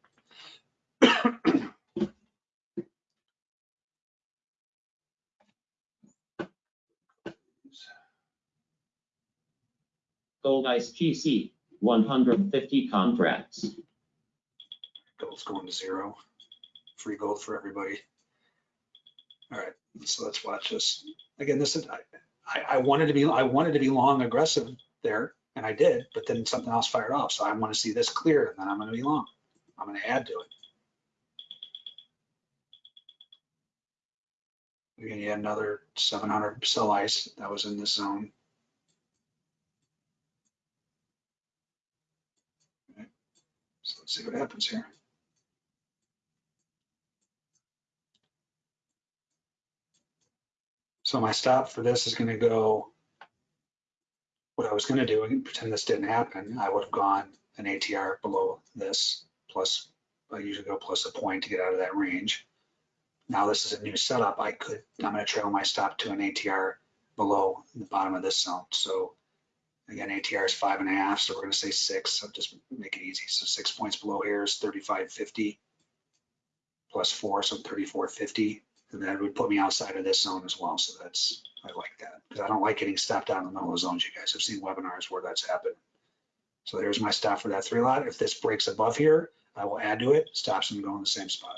Gold ICE GC, one hundred fifty contracts. Gold's going to zero. Free gold for everybody. All right, So let's watch this. Again, this is, I, I- I wanted to be, I wanted to be long aggressive there and I did, but then something else fired off. So I want to see this clear and then I'm going to be long. I'm going to add to it. Again, you had another 700 sell ice that was in this zone. Okay. So let's see what happens here. So my stop for this is gonna go, what I was gonna do, and pretend this didn't happen, I would have gone an ATR below this, plus, I usually go plus a point to get out of that range. Now this is a new setup, I could, I'm gonna trail my stop to an ATR below the bottom of this zone. So again, ATR is five and a half, so we're gonna say six, so just make it easy. So six points below here is thirty-five fifty plus four, so thirty-four fifty. And that would put me outside of this zone as well. So that's, I like that because I don't like getting stopped out in the middle of zones. You guys have seen webinars where that's happened. So there's my stop for that three lot. If this breaks above here, I will add to it, stops them going in the same spot.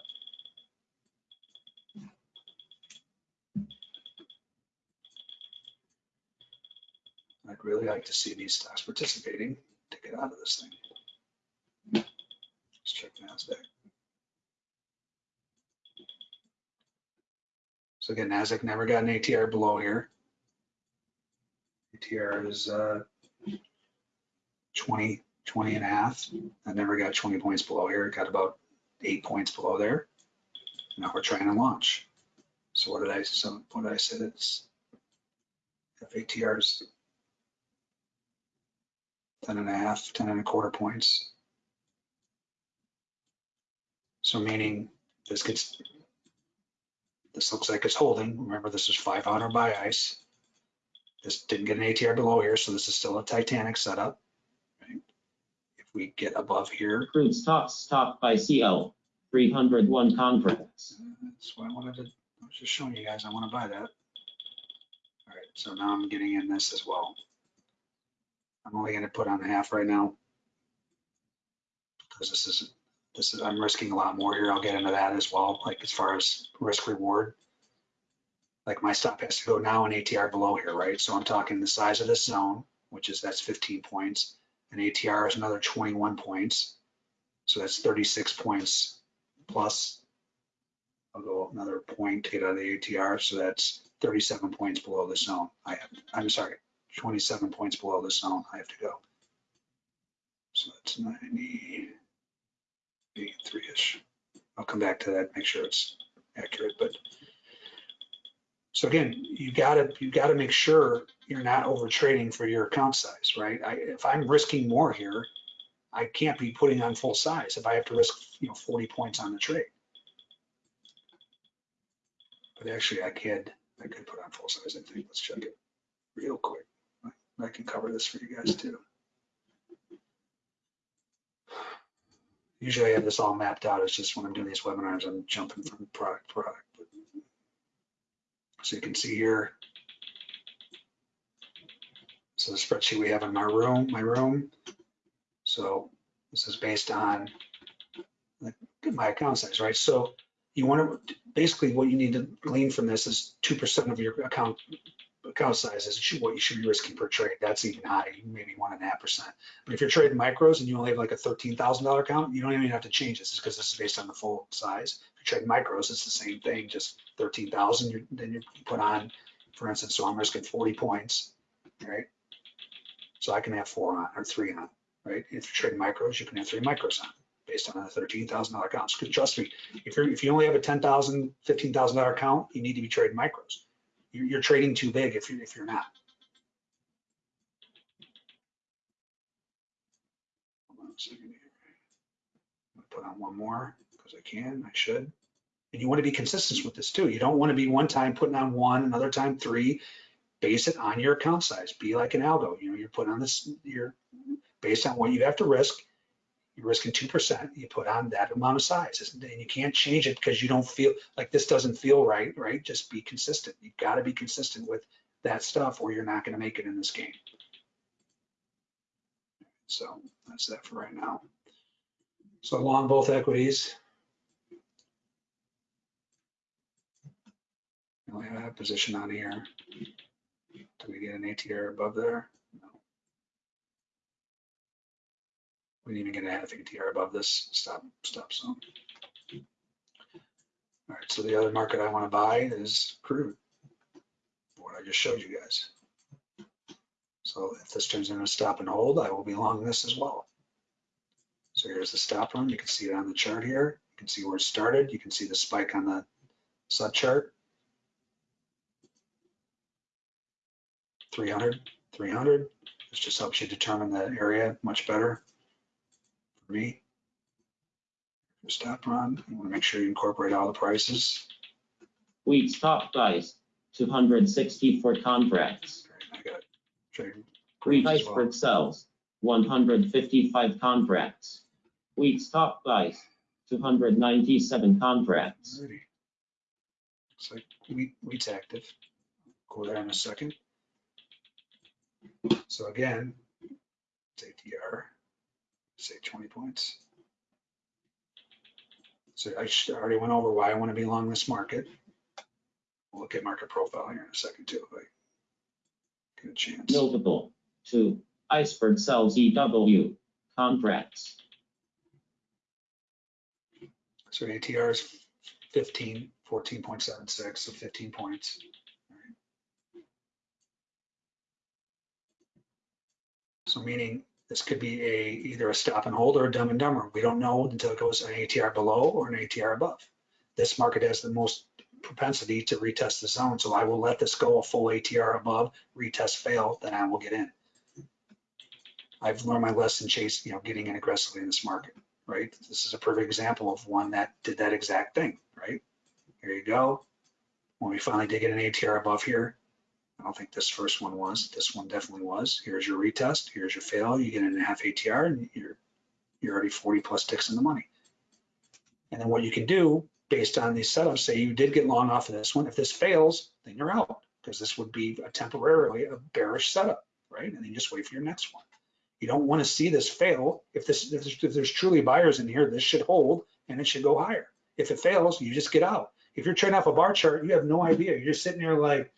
I'd really like to see these stocks participating to get out of this thing. Let's check NASDAQ. So again, NASDAQ never got an ATR below here. ATR is uh, 20, 20 and a half. I never got 20 points below here. It got about eight points below there. Now we're trying to launch. So what did I, so what did I say? It's FATR's 10 and a half, 10 and a quarter points. So meaning this gets, this looks like it's holding. Remember, this is 500 buy ice. This didn't get an ATR below here, so this is still a Titanic setup. right? If we get above here, Crude stocks stopped by CL, 301 conference. Uh, that's what I wanted to, I was just showing you guys, I want to buy that. All right, so now I'm getting in this as well. I'm only gonna put on half right now. Because this is, this is, I'm risking a lot more here. I'll get into that as well, like as far as risk reward. Like my stop has to go now an ATR below here, right? So I'm talking the size of this zone, which is, that's 15 points. And ATR is another 21 points. So that's 36 points plus. I'll go another point to get out of the ATR, so that's 37 points below the zone. I I'm sorry, 27 points below the zone I have to go. So that's 90, 83-ish. I'll come back to that, make sure it's accurate, but. So again, you gotta, you gotta make sure you're not over trading for your account size, right? I, if I'm risking more here, I can't be putting on full size if I have to risk, you know, 40 points on the trade. But actually I could, I could put on full size, I think. Let's check it real quick. I can cover this for you guys too. Usually I have this all mapped out. It's just when I'm doing these webinars, I'm jumping from product to product. So you can see here. So the spreadsheet we have in my room, my room. So this is based on my account size, right? So you want to, basically what you need to glean from this is 2% of your account account size is what you should be risking per trade. That's even high, maybe one and a half percent. But if you're trading micros and you only have like a thirteen thousand dollar account, you don't even have to change this because this is based on the full size. If you're trading micros, it's the same thing, just thirteen thousand. Then you put on, for instance, so I'm risking forty points, right? So I can have four on or three on, right? If you're trading micros, you can have three micros on based on a thirteen thousand dollar account. Because trust me, if you're if you only have a $10,000, $15,000 account, you need to be trading micros you're, trading too big if you're if you're not. Put on one more because I can, I should. And you want to be consistent with this too. You don't want to be one time putting on one, another time three. Base it on your account size. Be like an algo. You know, you're putting on this, you're based on what you have to risk. You're risking two percent. You put on that amount of size, and you can't change it because you don't feel like this doesn't feel right. Right? Just be consistent. You've got to be consistent with that stuff, or you're not going to make it in this game. So that's that for right now. So long both equities. Only have a position on here. Do we get an ATR above there? Didn't even get a half ATR above this stop, stop zone. All right, so the other market I want to buy is crude. What I just showed you guys. So if this turns into a stop and hold, I will be long this as well. So here's the stop run. You can see it on the chart here. You can see where it started. You can see the spike on the sub chart. 300, 300. This just helps you determine the area much better for me. Stop run. You want to make sure you incorporate all the prices. Wheat stop price, two hundred sixty for contracts. I got. Wheat as well. iceberg sells, one hundred fifty-five contracts. Wheat stop price, two hundred ninety-seven contracts. Alrighty. Looks like wheat, wheat's active. Go there in a second. So again, it's ATR, say 20 points. So I already went over why I want to be long this market. We'll look at market profile here in a second too, if I get a chance. Notable, two, iceberg sells EW contracts. So ATR is 15, 14.76, so 15 points. So meaning this could be a, either a stop and hold or a dumb and dumber. We don't know until it goes an ATR below or an ATR above. This market has the most propensity to retest the zone, so I will let this go a full ATR above, retest fail, then I will get in. I've learned my lesson chase, you know, getting in aggressively in this market, right? This is a perfect example of one that did that exact thing, right? Here you go. When we finally did get an ATR above here, I don't think this first one was. This one definitely was. Here's your retest. Here's your fail. You get in a half ATR and you're you're already 40 plus ticks in the money. And then what you can do based on these setups, say you did get long off of this one. If this fails, then you're out because this would be a temporarily a bearish setup, right? And then just wait for your next one. You don't want to see this fail. If this if there's, if there's truly buyers in here, this should hold and it should go higher. If it fails, you just get out. If you're trading off a bar chart, you have no idea. You're just sitting there like,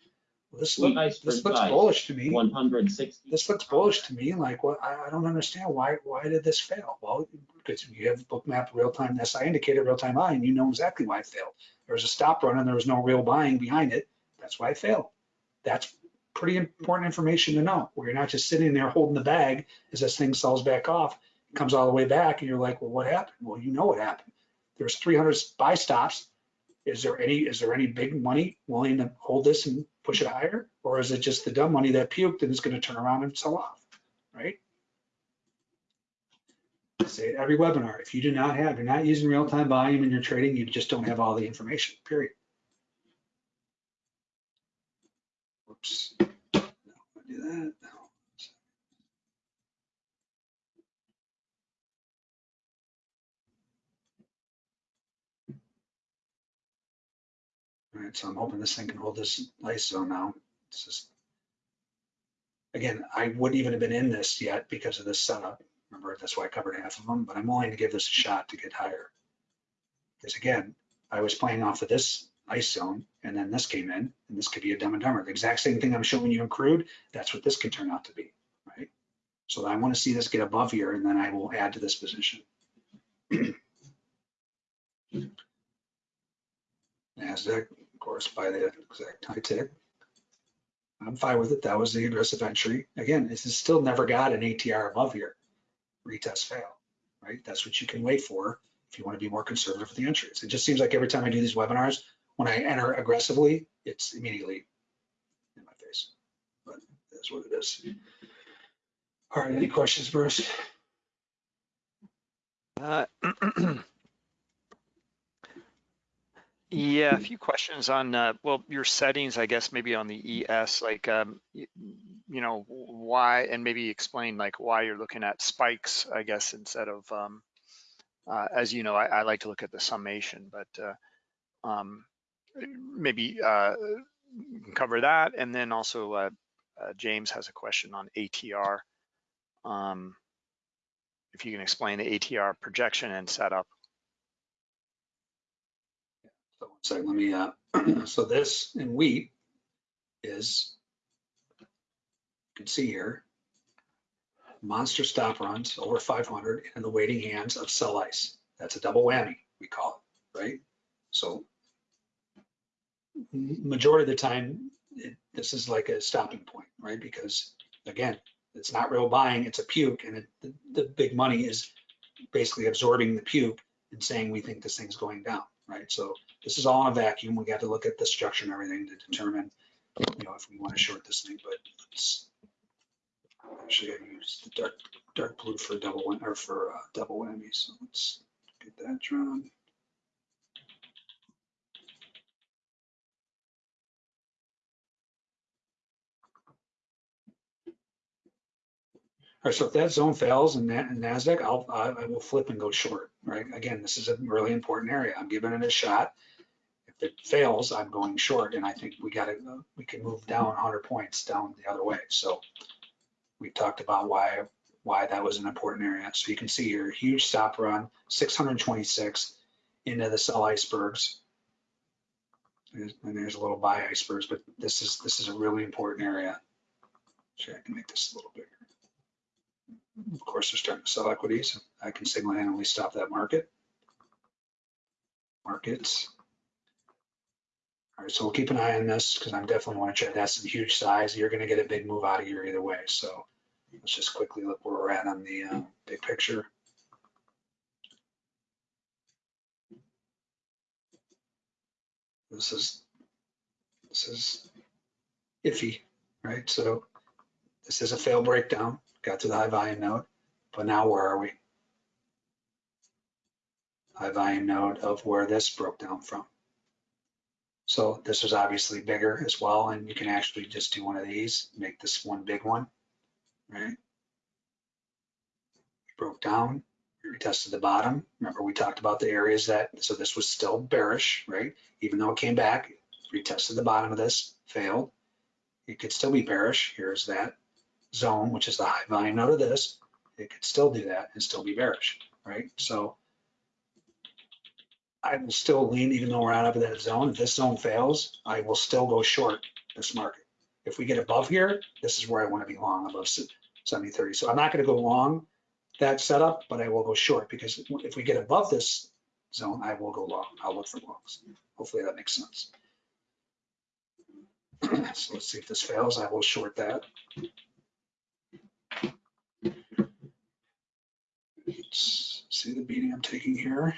this, look, this looks bullish to me. one hundred sixty. This looks bullish to me. Like, what? I, I don't understand why. Why did this fail? Well, because you have bookmap real time SI indicator real time eye, and you know exactly why it failed. There was a stop run, and there was no real buying behind it. That's why it failed. That's pretty important information to know. Where you're not just sitting there holding the bag as this thing sells back off, it comes all the way back, and you're like, well, what happened? Well, you know what happened. There's 300 buy stops. Is there any? Is there any big money willing to hold this and push it higher? Or is it just the dumb money that puked and is going to turn around and sell off, right? I say it every webinar, if you do not have, you're not using real-time volume in your trading, you just don't have all the information, period. Whoops. No, do that. All right, so I'm hoping this thing can hold this zone now. It's just, again, I wouldn't even have been in this yet because of this setup. Remember, that's why I covered half of them, but I'm willing to give this a shot to get higher. Because again, I was playing off of this ice zone and then this came in and this could be a dumb and dumber. The exact same thing I'm showing you in crude, that's what this can turn out to be, right? So I want to see this get above here and then I will add to this position. NASDAQ, course, by the exact high tick. I'm fine with it. That was the aggressive entry. Again, this is still never got an ATR above here. Retest fail, right? That's what you can wait for if you want to be more conservative with the entries. It just seems like every time I do these webinars, when I enter aggressively, it's immediately in my face. But that's what it is. All right, any questions, Bruce? Uh, Yeah, a few questions on, uh, well, your settings, I guess, maybe on the ES, like, um, you know, why, and maybe explain like why you're looking at spikes, I guess, instead of, um, uh, as you know, I, I like to look at the summation, but, uh, um, maybe, uh, cover that. And then also, uh, uh, James has a question on ATR. Um, if you can explain the ATR projection and setup. So one second, let me, uh, so this in wheat is, you can see here, monster stop runs over 500 in the waiting hands of sell ice. That's a double whammy, we call it, right? So majority of the time, it, this is like a stopping point, right? Because again, it's not real buying, it's a puke and it, the, the big money is basically absorbing the puke and saying, we think this thing's going down, right? So this is all in a vacuum. We got to look at the structure and everything to determine, you know, if we want to short this thing, but it's actually I used the dark, dark blue for double win, or for uh, double whammy. So let's get that drawn. All right, so if that zone fails in NASDAQ, I'll, I will flip and go short, right? Again, this is a really important area. I'm giving it a shot. If it fails, I'm going short, and I think we got to, we can move down 100 points down the other way. So we talked about why, why that was an important area. So you can see here, huge stop run, 626 into the sell icebergs. And there's a little buy icebergs, but this is, this is a really important area. Actually, I can make this a little bigger. Of course, they're starting to sell equities. I can single-handedly stop that market. Markets. All right, so we'll keep an eye on this because I'm definitely want to check. That's a huge size. You're going to get a big move out of here either way. So let's just quickly look where we're at on the uh, big picture. This is this is iffy, right? So this is a fail breakdown. Got to the high volume node, but now where are we? High volume node of where this broke down from. So this is obviously bigger as well, and you can actually just do one of these, make this one big one, right? Broke down, we retested the bottom. Remember, we talked about the areas that, so this was still bearish, right? Even though it came back, retested the bottom of this, failed. It could still be bearish. Here's that zone, which is the high volume node of this. It could still do that and still be bearish, right? So I will still lean, even though we're out of that zone. If this zone fails, I will still go short this market. If we get above here, this is where I want to be long above 70, 30. So I'm not going to go long that setup, but I will go short because if we get above this zone, I will go long. I'll look for longs. Hopefully that makes sense. So let's see if this fails. I will short that. Let's see the beating I'm taking here.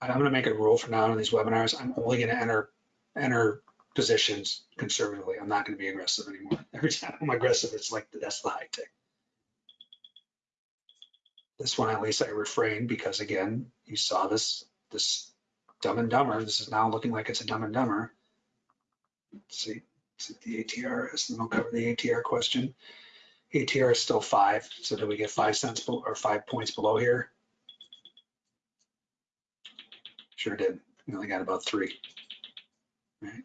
I'm gonna make a rule from now on in these webinars. I'm only gonna enter, enter positions conservatively. I'm not gonna be aggressive anymore. Every time I'm aggressive, it's like, that's the high tick. This one, at least I refrain because again, you saw this, this dumb and dumber. This is now looking like it's a dumb and dumber. Let's see, see what the ATR is, and I'll cover the ATR question. ATR is still five, so did we get five cents or five points below here? Sure did. We only got about three. Right.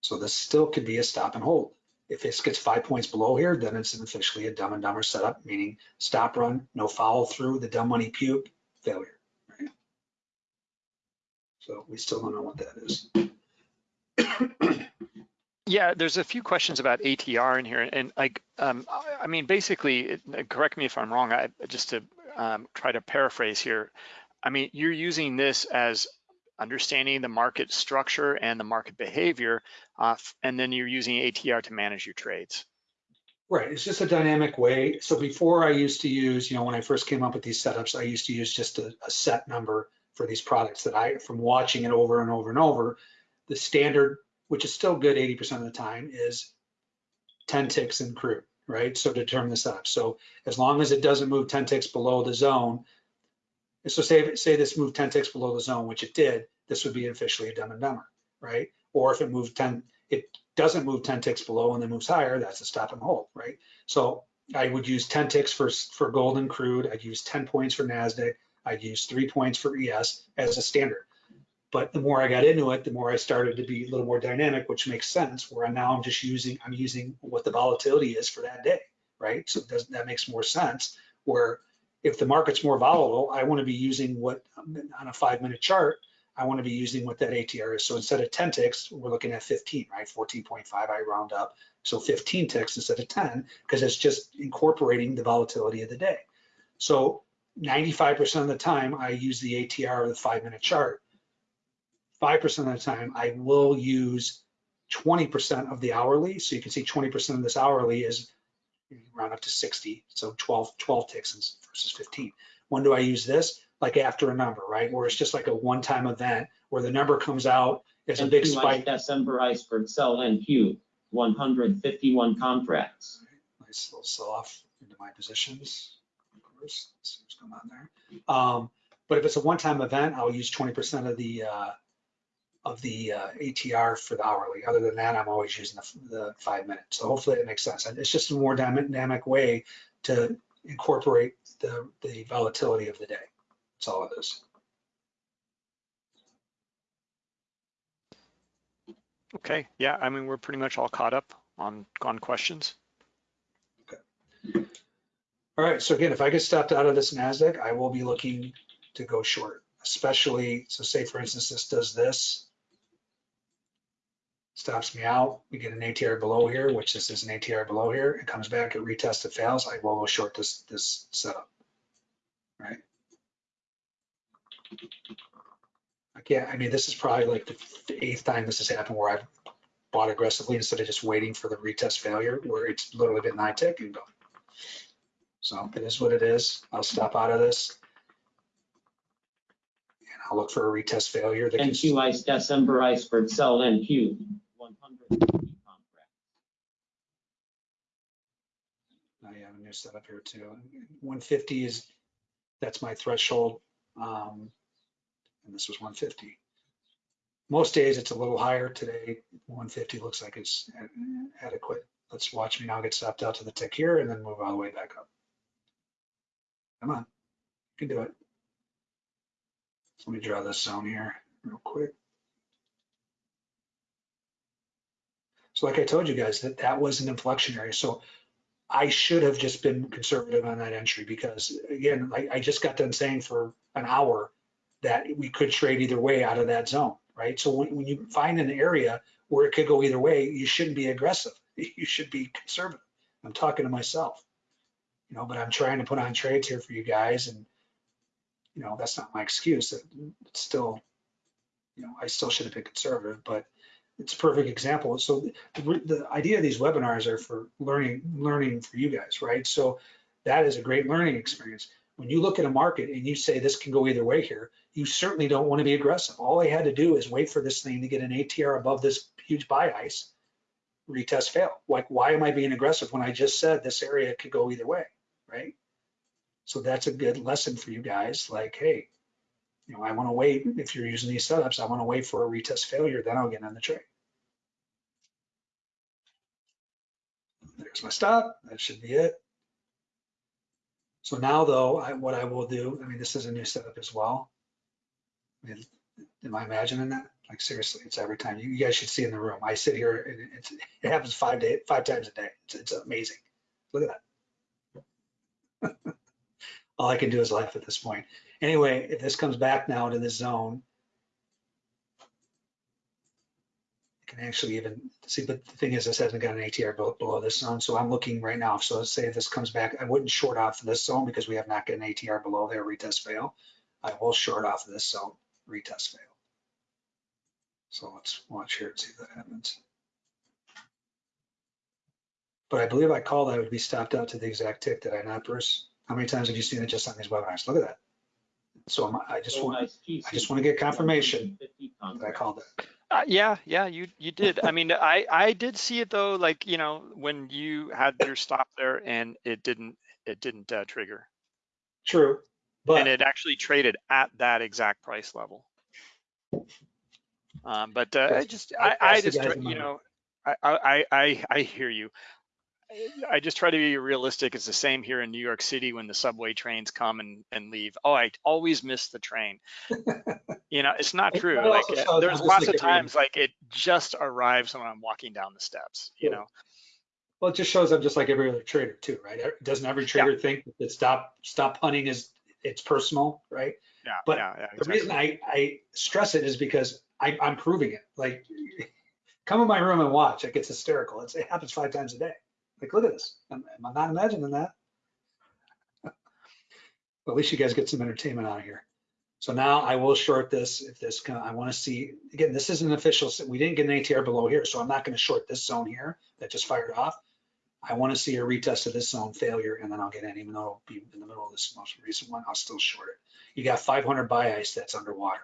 So this still could be a stop and hold. If this gets five points below here, then it's officially a dumb and dumber setup, meaning stop run, no follow through, the dumb money puke, failure. So we still don't know what that is. Yeah, there's a few questions about ATR in here, and like, um, I- mean, basically, correct me if I'm wrong. I just to um, try to paraphrase here. I mean, you're using this as understanding the market structure and the market behavior, uh, and then you're using ATR to manage your trades. Right, it's just a dynamic way. So before I used to use, you know, when I first came up with these setups, I used to use just a, a set number for these products that I, from watching it over and over and over, the standard, which is still good 80% of the time, is 10 ticks in crude, right? So to determine the setup. So as long as it doesn't move 10 ticks below the zone, so say, say this moved 10 ticks below the zone, which it did, this would be officially a dumb and dumber, right? Or if it moved 10, it doesn't move 10 ticks below and then moves higher, that's a stop and hold, right? So I would use 10 ticks for, for gold and crude. I'd use 10 points for NASDAQ. I'd use three points for ES as a standard. But the more I got into it, the more I started to be a little more dynamic, which makes sense. Where now I'm just using, I'm using what the volatility is for that day, right? So does that makes more sense. Where if the market's more volatile, I want to be using what, on a five minute chart, I want to be using what that ATR is. So instead of 10 ticks, we're looking at 15, right? 14.5, I round up. So 15 ticks instead of 10, because it's just incorporating the volatility of the day. So 95% of the time, I use the ATR of the five minute chart. 5% of the time, I will use 20% of the hourly. So you can see 20% of this hourly is round up to 60. So 12, 12 ticks versus 15. When do I use this? Like after a number, right? Where it's just like a one-time event where the number comes out as a big spike. December iceberg sell NQ, 151 contracts. Nice little sell off into my positions. Of course, let's see what's going on there. Um, but if it's a one-time event, I'll use 20% of the uh, of the uh, ATR for the hourly. Other than that, I'm always using the, the five minutes. So hopefully it makes sense. And it's just a more dynamic way to incorporate the, the volatility of the day. That's all it is. Okay, yeah, I mean, we're pretty much all caught up on, on questions. Okay. All right, so again, if I get stopped out of this NASDAQ, I will be looking to go short, especially, so say for instance, this does this. Stops me out, we get an ATR below here, which this is an ATR below here, it comes back, it retests, it fails, I will go short this, this setup. Right? Can't, I mean, this is probably like the eighth time this has happened where I've bought aggressively instead of just waiting for the retest failure, where it's literally been nine tick and go. So it is what it is. I'll stop out of this. I'll look for a retest failure. that can- NQ ice December iceberg sell NQ, 150 contracts. I have a new setup here too. 150 is, that's my threshold. Um, and this was 150. Most days it's a little higher. Today, 150 looks like it's adequate. Let's watch me now get stopped out to the tick here and then move all the way back up. Come on, you can do it. Let me draw this zone here real quick. So like I told you guys, that that was an inflection area. So I should have just been conservative on that entry because again, I, I just got done saying for an hour that we could trade either way out of that zone, right? So when, when you find an area where it could go either way, you shouldn't be aggressive. You should be conservative. I'm talking to myself, you know, but I'm trying to put on trades here for you guys and, you know, that's not my excuse. It's still, you know, I still should have been conservative, but it's a perfect example. So the, the idea of these webinars are for learning, learning for you guys, right? So that is a great learning experience. When you look at a market and you say this can go either way here, you certainly don't want to be aggressive. All I had to do is wait for this thing to get an ATR above this huge buy ice, retest fail. Like, why am I being aggressive when I just said this area could go either way, right? So that's a good lesson for you guys. Like, hey, you know, I want to wait. Mm-hmm. If you're using these setups, I want to wait for a retest failure, then I'll get on the trade. There's my stop. That should be it. So now though, I, what I will do, I mean, this is a new setup as well. I mean, am I imagining that? Like seriously, it's every time. You, you guys should see in the room. I sit here and it's, it happens five day, five times a day. It's, it's amazing. Look at that. All I can do is laugh at this point. Anyway, if this comes back now into this zone, I can actually even see, but the thing is, this hasn't got an ATR below, this zone, so I'm looking right now. So let's say this comes back, I wouldn't short off this zone because we have not got an ATR below there, retest fail. I will short off this zone, retest fail. So let's watch here and see if that happens. But I believe I called that would be stopped out to the exact tick, did I not, Bruce? How many times have you seen it just on these webinars? Look at that. So I'm- I just So want, ice GC, I just want to get confirmation that I called it. Uh, yeah, yeah, you you did. I mean, I I did see it though, like you know, when you had your stop there and it didn't it didn't uh, trigger, True, but. and it actually traded at that exact price level. Um, but uh, I just I I, I asked the just guys try- in my you know I I I I hear you. I just try to be realistic. It's the same here in New York City when the subway trains come and, and leave. Oh, I always miss the train. You know, it's not true. it Like also uh, there's lots of times like it just arrives when I'm walking down the steps, you Sure. know? Well, it just shows I'm just like every other trader too, right? Doesn't every trader think that stop, stop punting is, it's personal, right? Yeah, But yeah, yeah, The reason I, I stress it is because I, I'm proving it. Like, come in my room and watch. It gets hysterical. It's, it happens five times a day. Like, look at this. Am am I not imagining that? At least you guys get some entertainment out of here. So now I will short this if this, of- I want to see, again, this isn't official. We didn't get an ATR below here, so I'm not going to short this zone here that just fired off. I want to see a retest of this zone failure and then I'll get in, even though it'll be in the middle of this most recent one, I'll still short it. You got 500 buy ice that's underwater.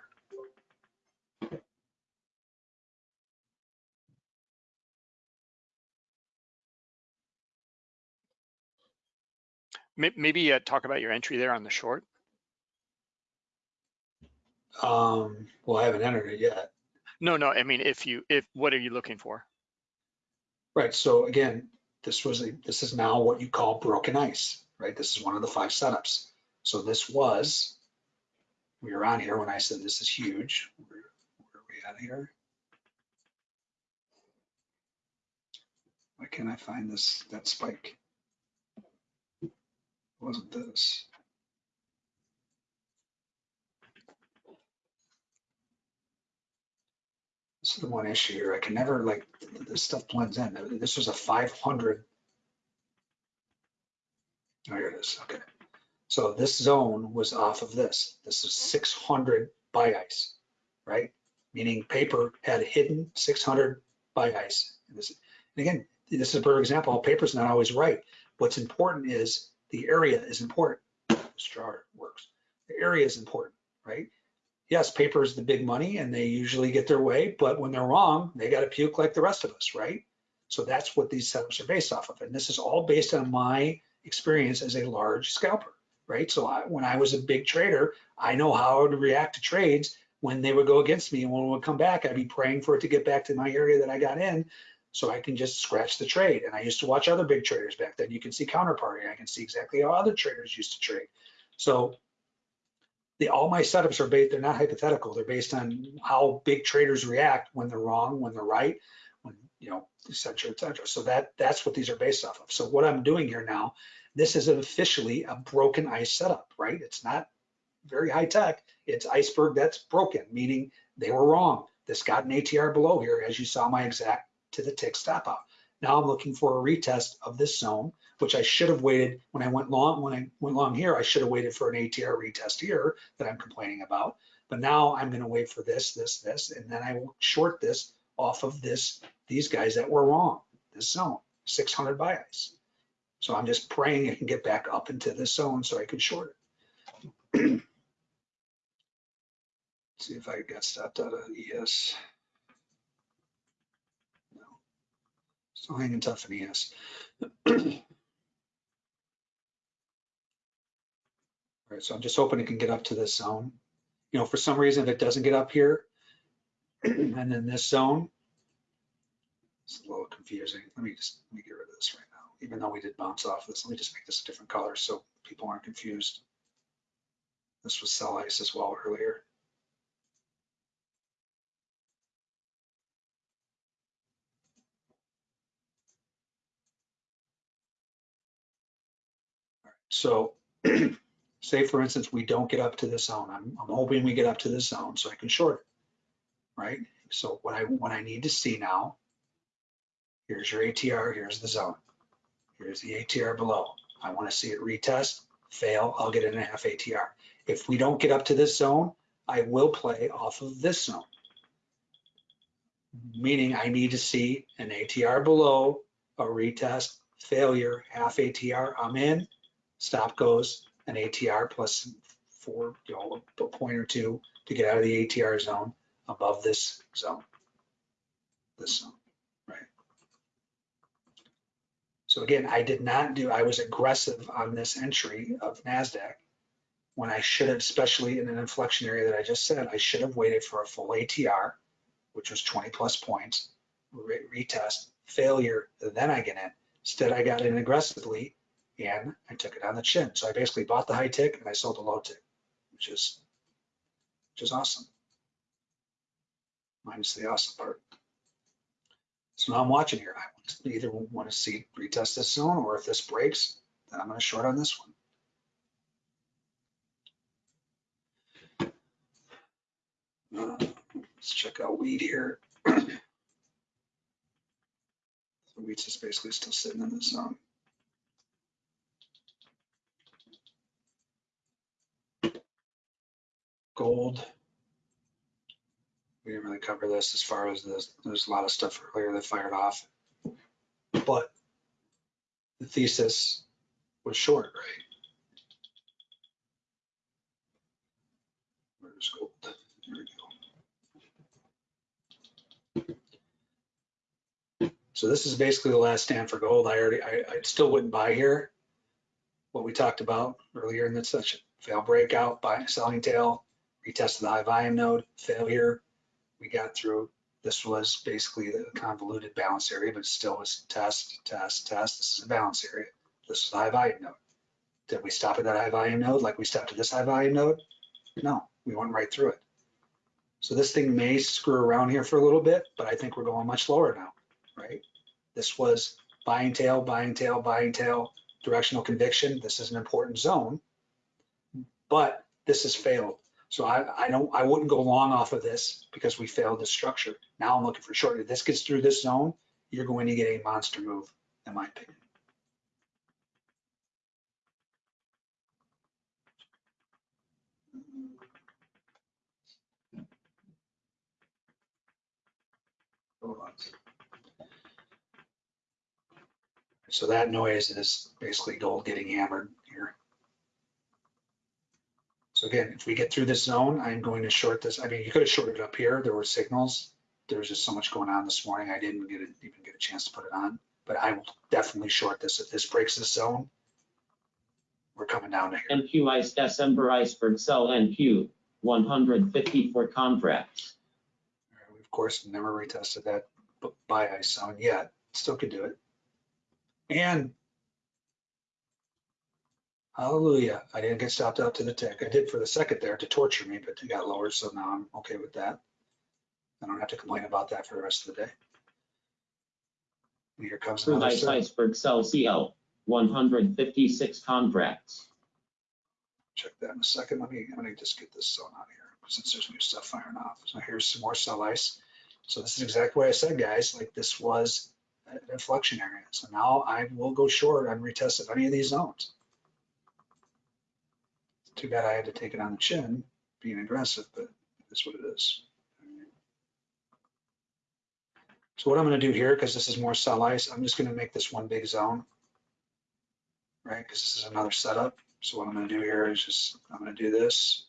Maybe uh, talk about your entry there on the short. Um, well, I haven't entered it yet. No, no, I mean, if you, if, what are you looking for? Right, so again, this was, a this is now what you call broken ice, right? This is one of the five setups. So this was, we were on here when I said this is huge. Where, where are we at here? Why can't I find this, that spike? Wasn't this? This is the one issue here. I can never like, this stuff blends in. This was a 500. Oh, here it is. Okay. So this zone was off of this. This is 600 buy ice, right? Meaning paper had hidden 600 buy ice. And this- and again, this is a perfect example. Paper's not always right. What's important is the area is important. Straw works. The area is important, right? yes, paper is the big money and they usually get their way, but when they're wrong, they got to puke like the rest of us, right? So that's what these setups are based off of. And this is all based on my experience as a large scalper, right? So I, when I was a big trader, I know how to react to trades when they would go against me and when it would come back, I'd be praying for it to get back to my area that I got in so I can just scratch the trade. And I used to watch other big traders back then. You can see counterparty. I can see exactly how other traders used to trade. So the, all my setups are based, they're not hypothetical. They're based on how big traders react when they're wrong, when they're right, when, you know, et cetera, et cetera. So that, that's what these are based off of. So what I'm doing here now, this is officially a broken ice setup, right? It's not very high tech. It's iceberg that's broken, meaning they were wrong. This got an ATR below here, as you saw my exact to the tick stop out. Now I'm looking for a retest of this zone, which I should have waited when I went long, when I went long here, I should have waited for an ATR retest here that I'm complaining about. But now I'm gonna wait for this, this, this, and then I will short this off of this, these guys that were wrong, this zone, 600 buy ice. So I'm just praying I can get back up into this zone so I can short it. See if I got stopped out of ES. Still hanging tough in ES. All right, so I'm just hoping it can get up to this zone. You know, for some reason, if it doesn't get up here, and then this zone, it's a little confusing. Let me just, let me get rid of this right now. Even though we did bounce off this, let me just make this a different color so people aren't confused. This was sell ice as well earlier. So say for instance, we don't get up to this zone. I'm, I'm hoping we get up to this zone so I can short it, right? So what I, what I need to see now, here's your ATR, here's the zone. Here's the ATR below. I want to see it retest, fail, I'll get in a half ATR. If we don't get up to this zone, I will play off of this zone. Meaning I need to see an ATR below, a retest, failure, half ATR, I'm in, stop goes, an ATR plus four, you know, a point or two to get out of the ATR zone above this zone. This zone, right? So again, I did not do, I was aggressive on this entry of NASDAQ when I should have, especially in an inflection area that I just said, I should have waited for a full ATR, which was 20 plus points, re- retest, failure, then I get in. Instead, I got in aggressively and I took it on the chin. So I basically bought the high tick and I sold the low tick, which is, which is awesome. Minus the awesome part. So now I'm watching here. I either want to see retest this zone or if this breaks, then I'm going to short on this one. Let's check out weed here. So just basically still sitting in the zone. Gold. We didn't really cover this as far as this, there's a lot of stuff earlier that fired off. But the thesis was short, right? Where's gold? There we go. So this is basically the last stand for gold. I already, I, I still wouldn't buy here. What we talked about earlier in this session, fail breakout, buy selling tail, retested the high volume node, failure. We got through, this was basically the convoluted balance area, but still was test, test, test. This is a balance area. This is the high volume node. Did we stop at that high volume node like we stopped at this high volume node? No, we went right through it. So this thing may screw around here for a little bit, but I think we're going much lower now, right? This was buying tail, buying tail, buying tail, directional conviction. This is an important zone, but this has failed. So I, I don't, I wouldn't go long off of this because we failed this structure. Now I'm looking for short. If this gets through this zone, you're going to get a monster move, in my opinion. So that noise is basically gold getting hammered. So again, if we get through this zone, I'm going to short this. I mean, you could have shorted it up here. There were signals. There was just so much going on this morning. I didn't get a, even get a chance to put it on, but I will definitely short this. If this breaks this zone, we're coming down to here. NQ ice December iceberg sell NQ, 154 contracts. We of course never retested that bu- buy ice zone yet. Still could do it. And hallelujah, I didn't get stopped out to the tick. I did for the second there to torture me, but it got lower, so now I'm okay with that. I don't have to complain about that for the rest of the day. And Here comes another ice set. iceberg sell CL, 156 contracts. Check that in a second. Let me, let me just get this zone out here since there's new stuff firing off. So here's some more sell ice. So this is exactly what I said, guys, like this was an inflection area. So now I will go short and retest if any of these zones. Too bad I had to take it on the chin, being aggressive, but that's what it is. So what I'm gonna do here, because this is more sell ice, I'm just gonna make this one big zone. Right, because this is another setup. So what I'm gonna do here is just, I'm gonna do this.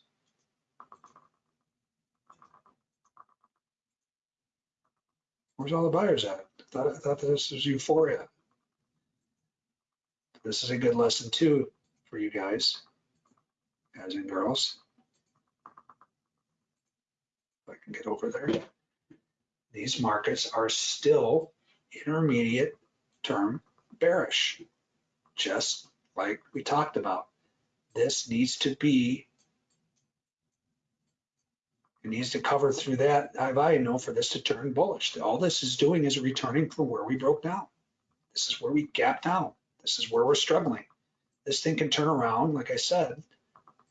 Where's all the buyers at? I thought, I thought this was euphoria. This is a good lesson too for you guys, guys and girls. If I can get over there. These markets are still intermediate term bearish, just like we talked about. This needs to be it needs to cover through that high value node for this to turn bullish. All this is doing is returning from where we broke down. This is where we gapped down. This is where we're struggling. This thing can turn around, like I said,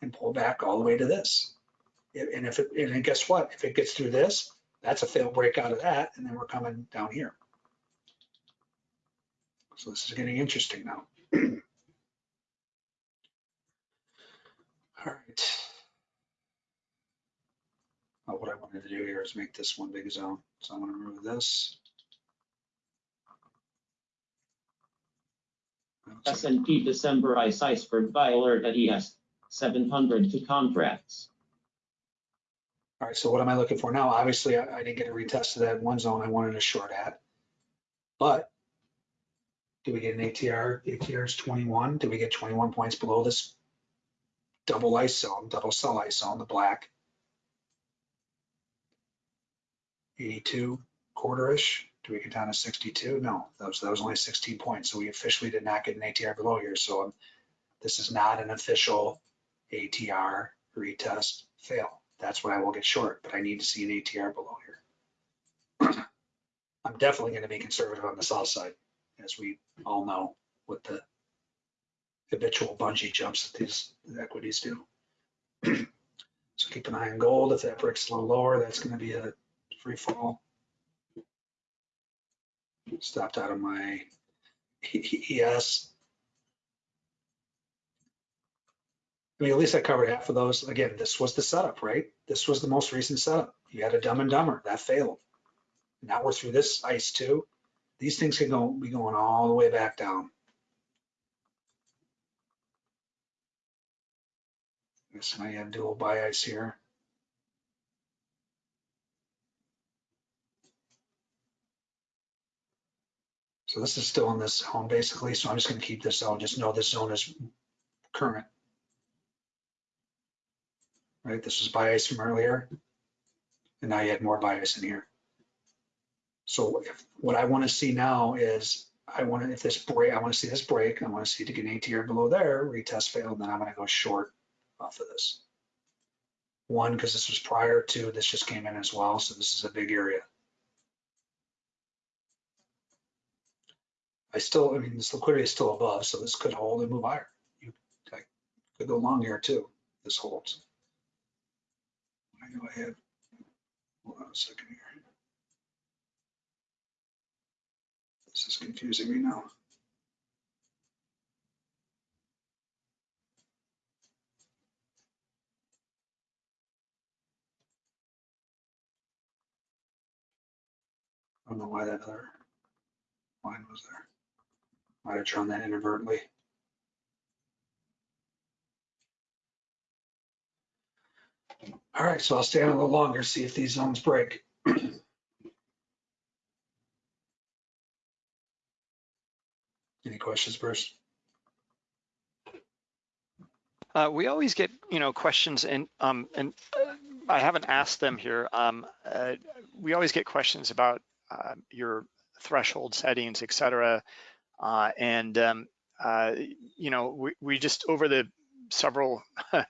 and pull back all the way to this. And if it, and guess what? If it gets through this, that's a fail break out of that, and then we're coming down here. So this is getting interesting now. All right. Uh, What I wanted to do here is make this one big zone. So I'm gonna remove this. S and P December ice iceberg buy alert at ES, 702 contracts. All right, so what am I looking for now? Obviously, I, I didn't get a retest of that one zone I wanted a short at. But do we get an ATR? ATR is 21. Do we get 21 points below this double ice zone, double sell ice zone, the black? 82 quarter-ish. Do we get down to 62? No, that was, that was only 16 points. So we officially did not get an ATR below here. So this is not an official ATR retest fail. That's when I will get short, but I need to see an ATR below here. I'm definitely gonna be conservative on the south side, as we all know with the habitual bungee jumps that these equities do. So keep an eye on gold. If that breaks a little lower, that's gonna be a free fall. Stopped out of my ES. I mean, at least I covered half of those. Again, this was the setup, right? This was the most recent setup. You had a dumb and dumber that failed. Now we're through this ice too. These things can go, be going all the way back down. Yes, now you have dual ice here. So this is still in this zone basically, so I'm just gonna keep this zone, just know this zone is current. Right, this was bias from earlier. And now you had more bias in here. So if, what I wanna see now is, I wanna, if this break, I wanna see this break, I wanna see to get an ATR below there, retest failed, then I'm gonna go short off of this. One, because this was prior to, this just came in as well, so this is a big area. I still, I mean, this liquidity is still above, so this could hold and move higher. You I could go long here too, this holds. I go ahead. Hold on a second here. This is confusing me now. I don't know why that other line was there. Might have drawn that inadvertently. All right, so I'll stay on a little longer, see if these zones break. Any questions, Bruce? Uh, we always get, you know, questions and, um, and uh, I haven't asked them here. Um, uh, we always get questions about, uh, your threshold settings, et cetera. Uh, and, um, uh, you know, we, we just, over the several uh,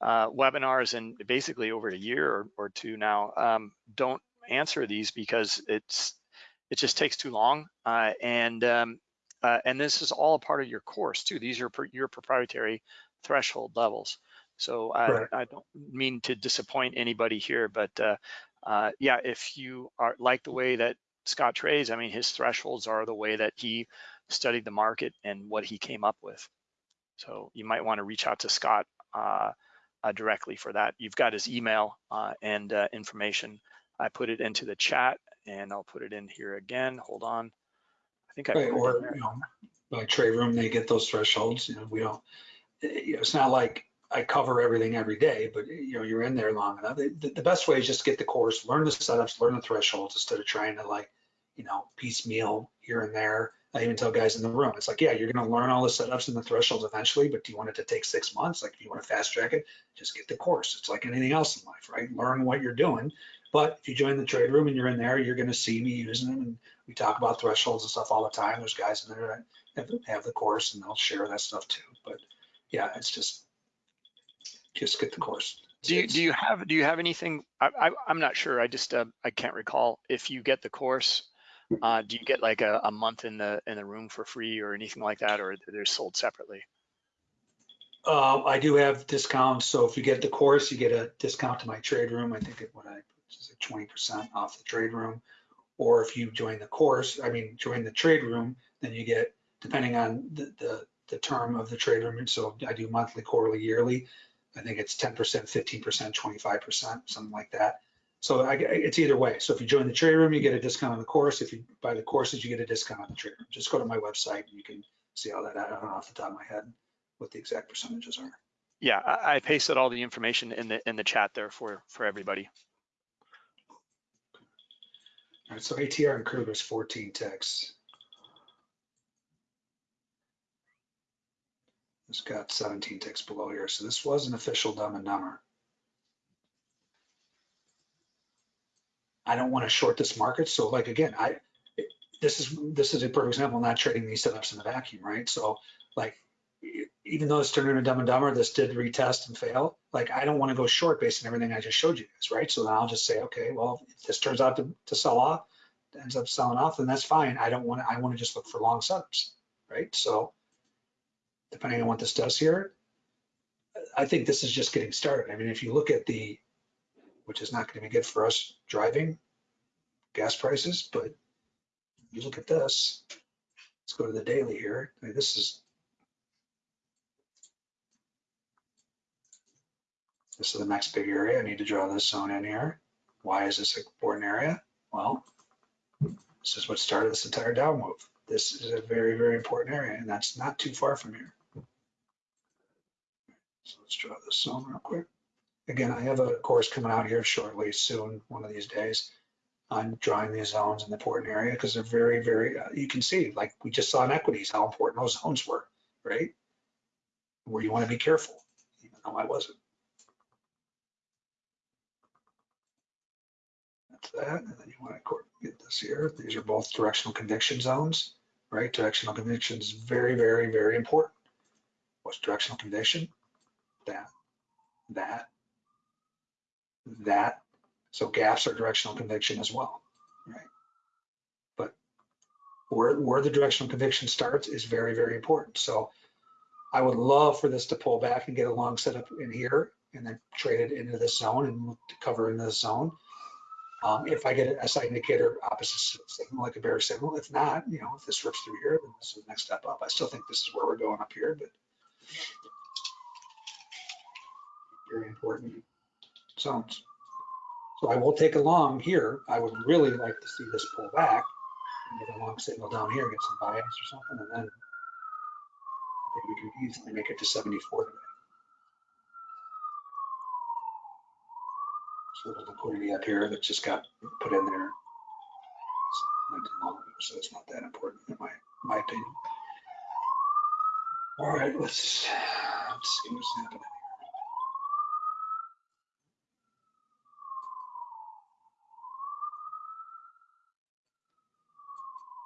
webinars and basically over a year or, or two now, um, don't answer these because it's, it just takes too long. Uh, and, um, uh, and this is all a part of your course too. These are your proprietary threshold levels. So I, I don't mean to disappoint anybody here, but uh, uh, yeah, if you are like the way that Scott trades, I mean, his thresholds are the way that he studied the market and what he came up with. So you might want to reach out to Scott uh, uh, directly for that. You've got his email uh, and uh, information. I put it into the chat and I'll put it in here again. Hold on. I think I put Right, or, you know, by trade room, they get those thresholds, you know, we don't, eh, you know, it's not like I cover everything every day, but you know, you're in there long enough. The, the best way is just get the course, learn the setups, learn the thresholds instead of trying to like, you know, piecemeal here and there. I even tell guys in the room, it's like, yeah, you're gonna learn all the setups and the thresholds eventually, but do you want it to take six months? Like if you want to fast track it, just get the course. It's like anything else in life, right? Learn what you're doing. But if you join the trade room and you're in there, you're gonna see me using them and we talk about thresholds and stuff all the time. There's guys in there that have, the course and they'll share that stuff too. But yeah, it's just, just get the course. Do you, do you have, do you have anything, I, I, I'm not sure, I just, uh, I can't recall. If you get the course, uh, do you get like a, a month in the, in the room for free or anything like that, or they're sold separately? Uh, I do have discounts, so if you get the course, you get a discount to my trade room. I think it, what I, it's like twenty percent off the trade room. Or if you join the course, I mean, join the trade room, then you get, depending on the, the, the term of the trade room, so I do monthly, quarterly, yearly. I think it's ten percent, fifteen percent, twenty-five percent, something like that. So I, it's either way. So if you join the trade room, you get a discount on the course. If you buy the courses, you get a discount on the trade room. Just go to my website and you can see all that. I don't know off the top of my head what the exact percentages are. Yeah, I, I pasted all the information in the, in the chat there for, for everybody. All right, so ATR and Kruger is 14 ticks. It's got 17 ticks below here, so this was an official dumb and dumber. I don't want to short this market, so like again, I this is this is a perfect example. I'm not trading these setups in the vacuum, right? So like even though it's turned into dumb and dumber, this did retest and fail. Like I don't want to go short based on everything I just showed you guys, right? So then I'll just say, okay, well, if this turns out to, to sell off, ends up selling off, then that's fine. I don't want to, I want to just look for long setups, right? So depending on what this does here, I think this is just getting started. I mean, if you look at the, which is not going to be good for us driving gas prices, but you look at this, let's go to the daily here. I mean, this is, this is the next big area. I need to draw this zone in here. Why is this an important area? Well, this is what started this entire down move. This is a very, very important area, and that's not too far from here. So let's draw this zone real quick. Again, I have a course coming out here shortly, soon, one of these days, on drawing these zones in the important area, because they're very, very, uh, you can see, like we just saw in equities, how important those zones were, right? Where you want to be careful, even though I wasn't. That's that, and then you want to get this here. These are both directional conviction zones, right? Directional conviction is very, very, very important. What's directional conviction? That, that, that. So gaps are directional conviction as well, right? But where, where the directional conviction starts is very, very important. So I would love for this to pull back and get a long setup in here and then trade it into this zone and cover in this zone. Um, if I get a side indicator opposite signal, like a bear signal, if not, you know, if this rips through here, then this is the next step up. I still think this is where we're going up here, but very important zones. So I will take a long here. I would really like to see this pull back and get a long signal down here, get some bias or something, and then I think we can easily make it to 74 today. So a little liquidity up here that just got put in there. So it's not that important in my, my opinion. All right, let's, let's see what's happening.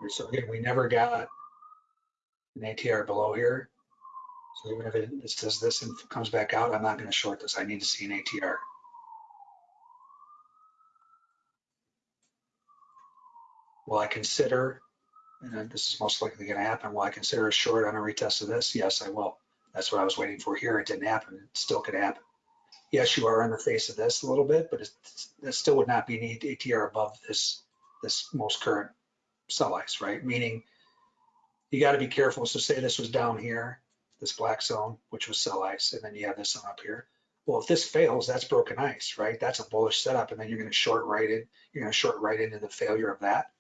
So again, we never got an ATR below here. So even if it it says this and comes back out, I'm not going to short this. I need to see an ATR. Will I consider, and this is most likely going to happen, will I consider a short on a retest of this? Yes, I will. That's what I was waiting for here. It didn't happen. It still could happen. Yes, you are on the face of this a little bit, but it still would not be an ATR above this, this most current sell ice, right? Meaning you got to be careful. So say this was down here, this black zone, which was sell ice, and then you have this one up here. Well, if this fails, that's broken ice, right? That's a bullish setup, and then you're going to short right in. You're going to short right into the failure of that.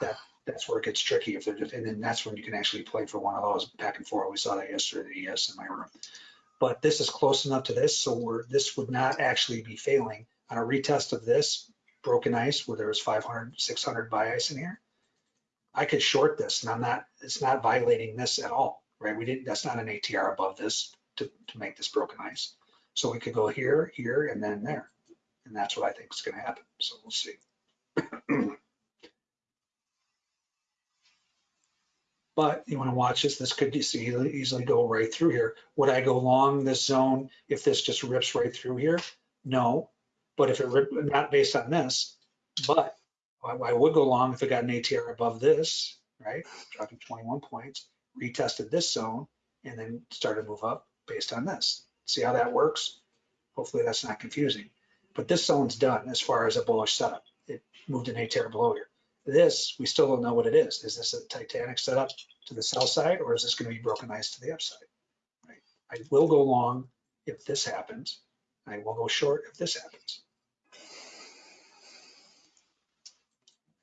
That that's where it gets tricky. If they're just, and then that's when you can actually play for one of those back and forth. We saw that yesterday. Yes, in my room. But this is close enough to this, so we're this would not actually be failing on a retest of this broken ice where there was 500, 600 buy ice in here. I could short this and I'm not, it's not violating this at all, right? We didn't, that's not an ATR above this to, to make this broken ice. So we could go here, here, and then there. And that's what I think is gonna happen. So we'll see. But you wanna watch this, this could easily, easily go right through here. Would I go long this zone if this just rips right through here? No, but if it rip, not based on this, but I, I would go long if it got an ATR above this, right? Dropping 21 points, retested this zone, and then started to move up based on this. See how that works? Hopefully that's not confusing. But this zone's done as far as a bullish setup. It moved an ATR below here. This, we still don't know what it is. Is this a Titanic setup to the sell side, or is this going to be broken ice to the upside? Right? I will go long if this happens. I will go short if this happens.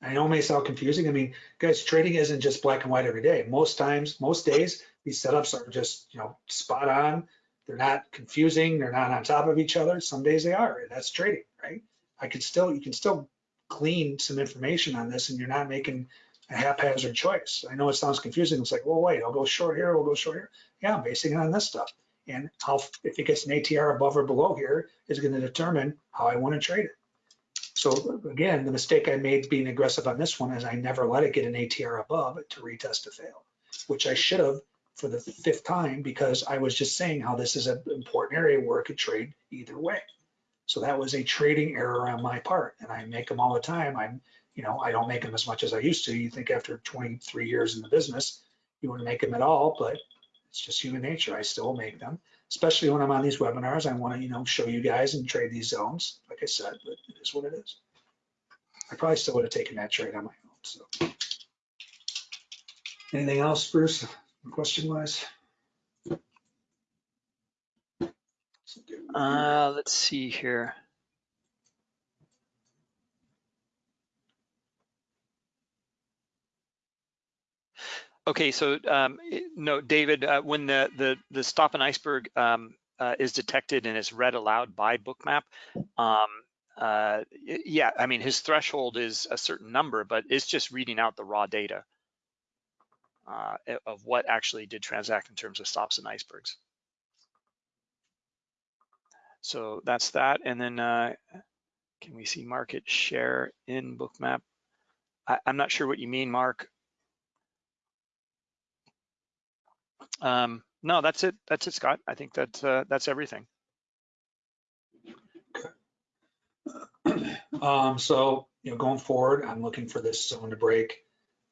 I know it may sound confusing. I mean, guys, trading isn't just black and white every day. Most times, most days, these setups are just, you know, spot on. They're not confusing. They're not on top of each other. Some days they are. and That's trading, right? I could still, you can still glean some information on this and you're not making a haphazard choice. I know it sounds confusing. It's like, well, wait, I'll go short here, I'll go short here. Yeah, I'm basing it on this stuff. And how, if it gets an ATR above or below here is going to determine how I want to trade it. So again, the mistake I made being aggressive on this one is I never let it get an ATR above to retest to fail, which I should have for the fifth time because I was just saying how this is an important area where it could trade either way. So that was a trading error on my part and I make them all the time. I'm, You know, I don't make them as much as I used to. You think after 23 years in the business, you wouldn't make them at all, but it's just human nature. I still make them, especially when I'm on these webinars. I want to, you know, show you guys and trade these zones, like I said, but it is what it is. I probably still would have taken that trade on my own, so. Anything else, Bruce, question wise? Uh, let's see here. Okay, so um, no, David, uh, when the the the stop an iceberg um, uh, is detected and is read aloud by Bookmap, um, uh, yeah, I mean his threshold is a certain number, but it's just reading out the raw data uh, of what actually did transact in terms of stops and icebergs. So that's that. And then uh, can we see market share in Bookmap? I'm not sure what you mean, Mark. Um, no, that's it. That's it, Scott. I think that uh, that's everything. Um, so, you know, going forward, I'm looking for this zone to break.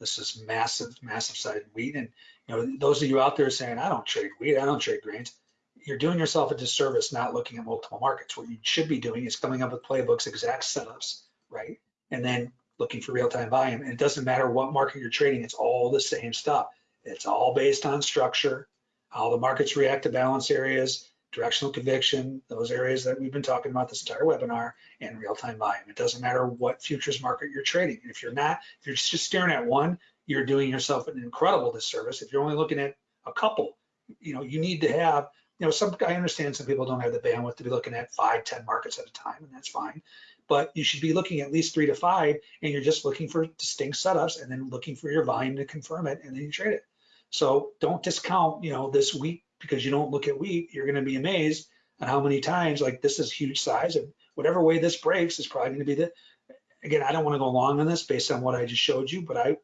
This is massive, massive sided wheat. And, you know, those of you out there saying, I don't trade wheat, I don't trade grains, you're doing yourself a disservice not looking at multiple markets. What you should be doing is coming up with playbooks, exact setups, right? And then looking for real-time volume. And it doesn't matter what market you're trading, it's all the same stuff. It's all based on structure, how the markets react to balance areas, directional conviction, those areas that we've been talking about this entire webinar, and real-time volume. It doesn't matter what futures market you're trading. If you're not, if you're just staring at one, you're doing yourself an incredible disservice. If you're only looking at a couple, you know, you need to have, you know, some, I understand some people don't have the bandwidth to be looking at five, 10 markets at a time, and that's fine. But you should be looking at least three to five, and you're just looking for distinct setups and then looking for your volume to confirm it, and then you trade it. So don't discount, you know, this wheat because you don't look at wheat. You're going to be amazed at how many times like this is huge size and whatever way this breaks is probably going to be the. Again, I don't want to go long on this based on what I just showed you, but I,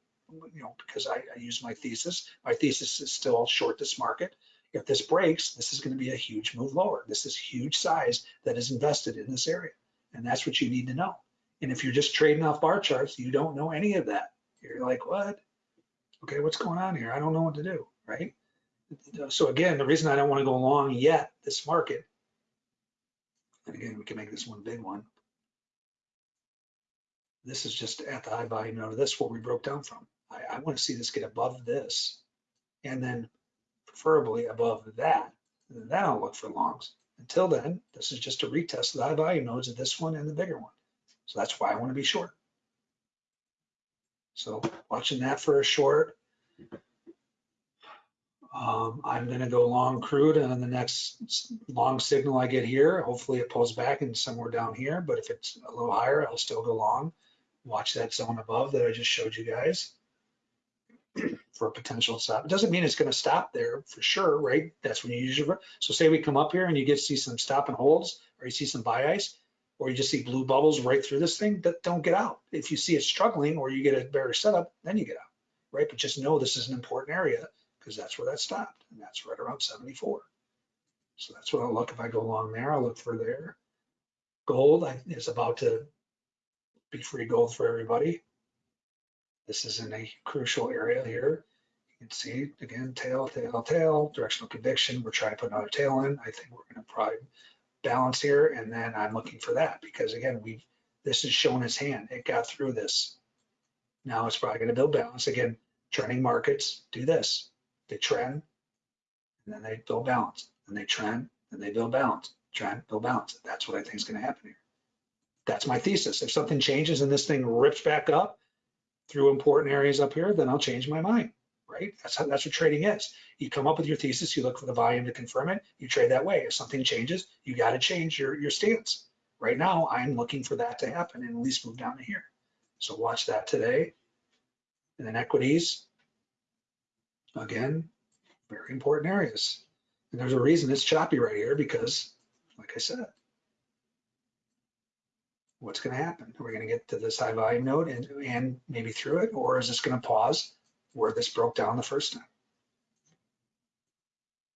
you know, because I, I use my thesis. My thesis is still short this market. If this breaks, this is going to be a huge move lower. This is huge size that is invested in this area, and that's what you need to know. And if you're just trading off bar charts, you don't know any of that. You're like, what? Okay, what's going on here? I don't know what to do, right? Uh, so again, the reason I don't want to go long yet this market, and again, we can make this one big one. This is just at the high volume node of this where we broke down from. I, I want to see this get above this and then preferably above that. And then I'll look for longs. Until then, this is just a retest of the high volume nodes of this one and the bigger one. So that's why I want to be short. So watching that for a short. Um, I'm gonna go long crude and on the next long signal I get here. Hopefully it pulls back and somewhere down here, but if it's a little higher, I'll still go long. Watch that zone above that I just showed you guys for a potential stop. It doesn't mean it's gonna stop there for sure, right? That's when you use your, so say we come up here and you get to see some stop and holds, or you see some buy ice, or you just see blue bubbles right through this thing, that don't get out. If you see it struggling or you get a better setup, then you get out, right? But just know this is an important area because that's where that stopped and that's right around 74. So that's what I'll look if I go along there. I'll look for there. Gold I- is about to be free gold for everybody. This is in a crucial area here. You can see again, tail, tail, tail, directional conviction. We're trying to put another tail in. I think we're going to probably balance here. And then I'm looking for that because again, we've, this is showing its hand. It got through this. Now it's probably going to build balance. Again, trending markets do this. They trend and then they build balance and they trend and they build balance, trend, build balance. That's what I think is going to happen here. That's my thesis. If something changes and this thing rips back up through important areas up here, then I'll change my mind, right? That's how, that's what trading is. You come up with your thesis, you look for the volume to confirm it, you trade that way. If something changes, you got to change your, your stance. Right now, I'm looking for that to happen and at least move down to here. So watch that today. And then equities, again, very important areas. And there's a reason it's choppy right here because, like I said, what's going to happen? Are we going to get to this high volume node and, and maybe through it, or is this going to pause where this broke down the first time?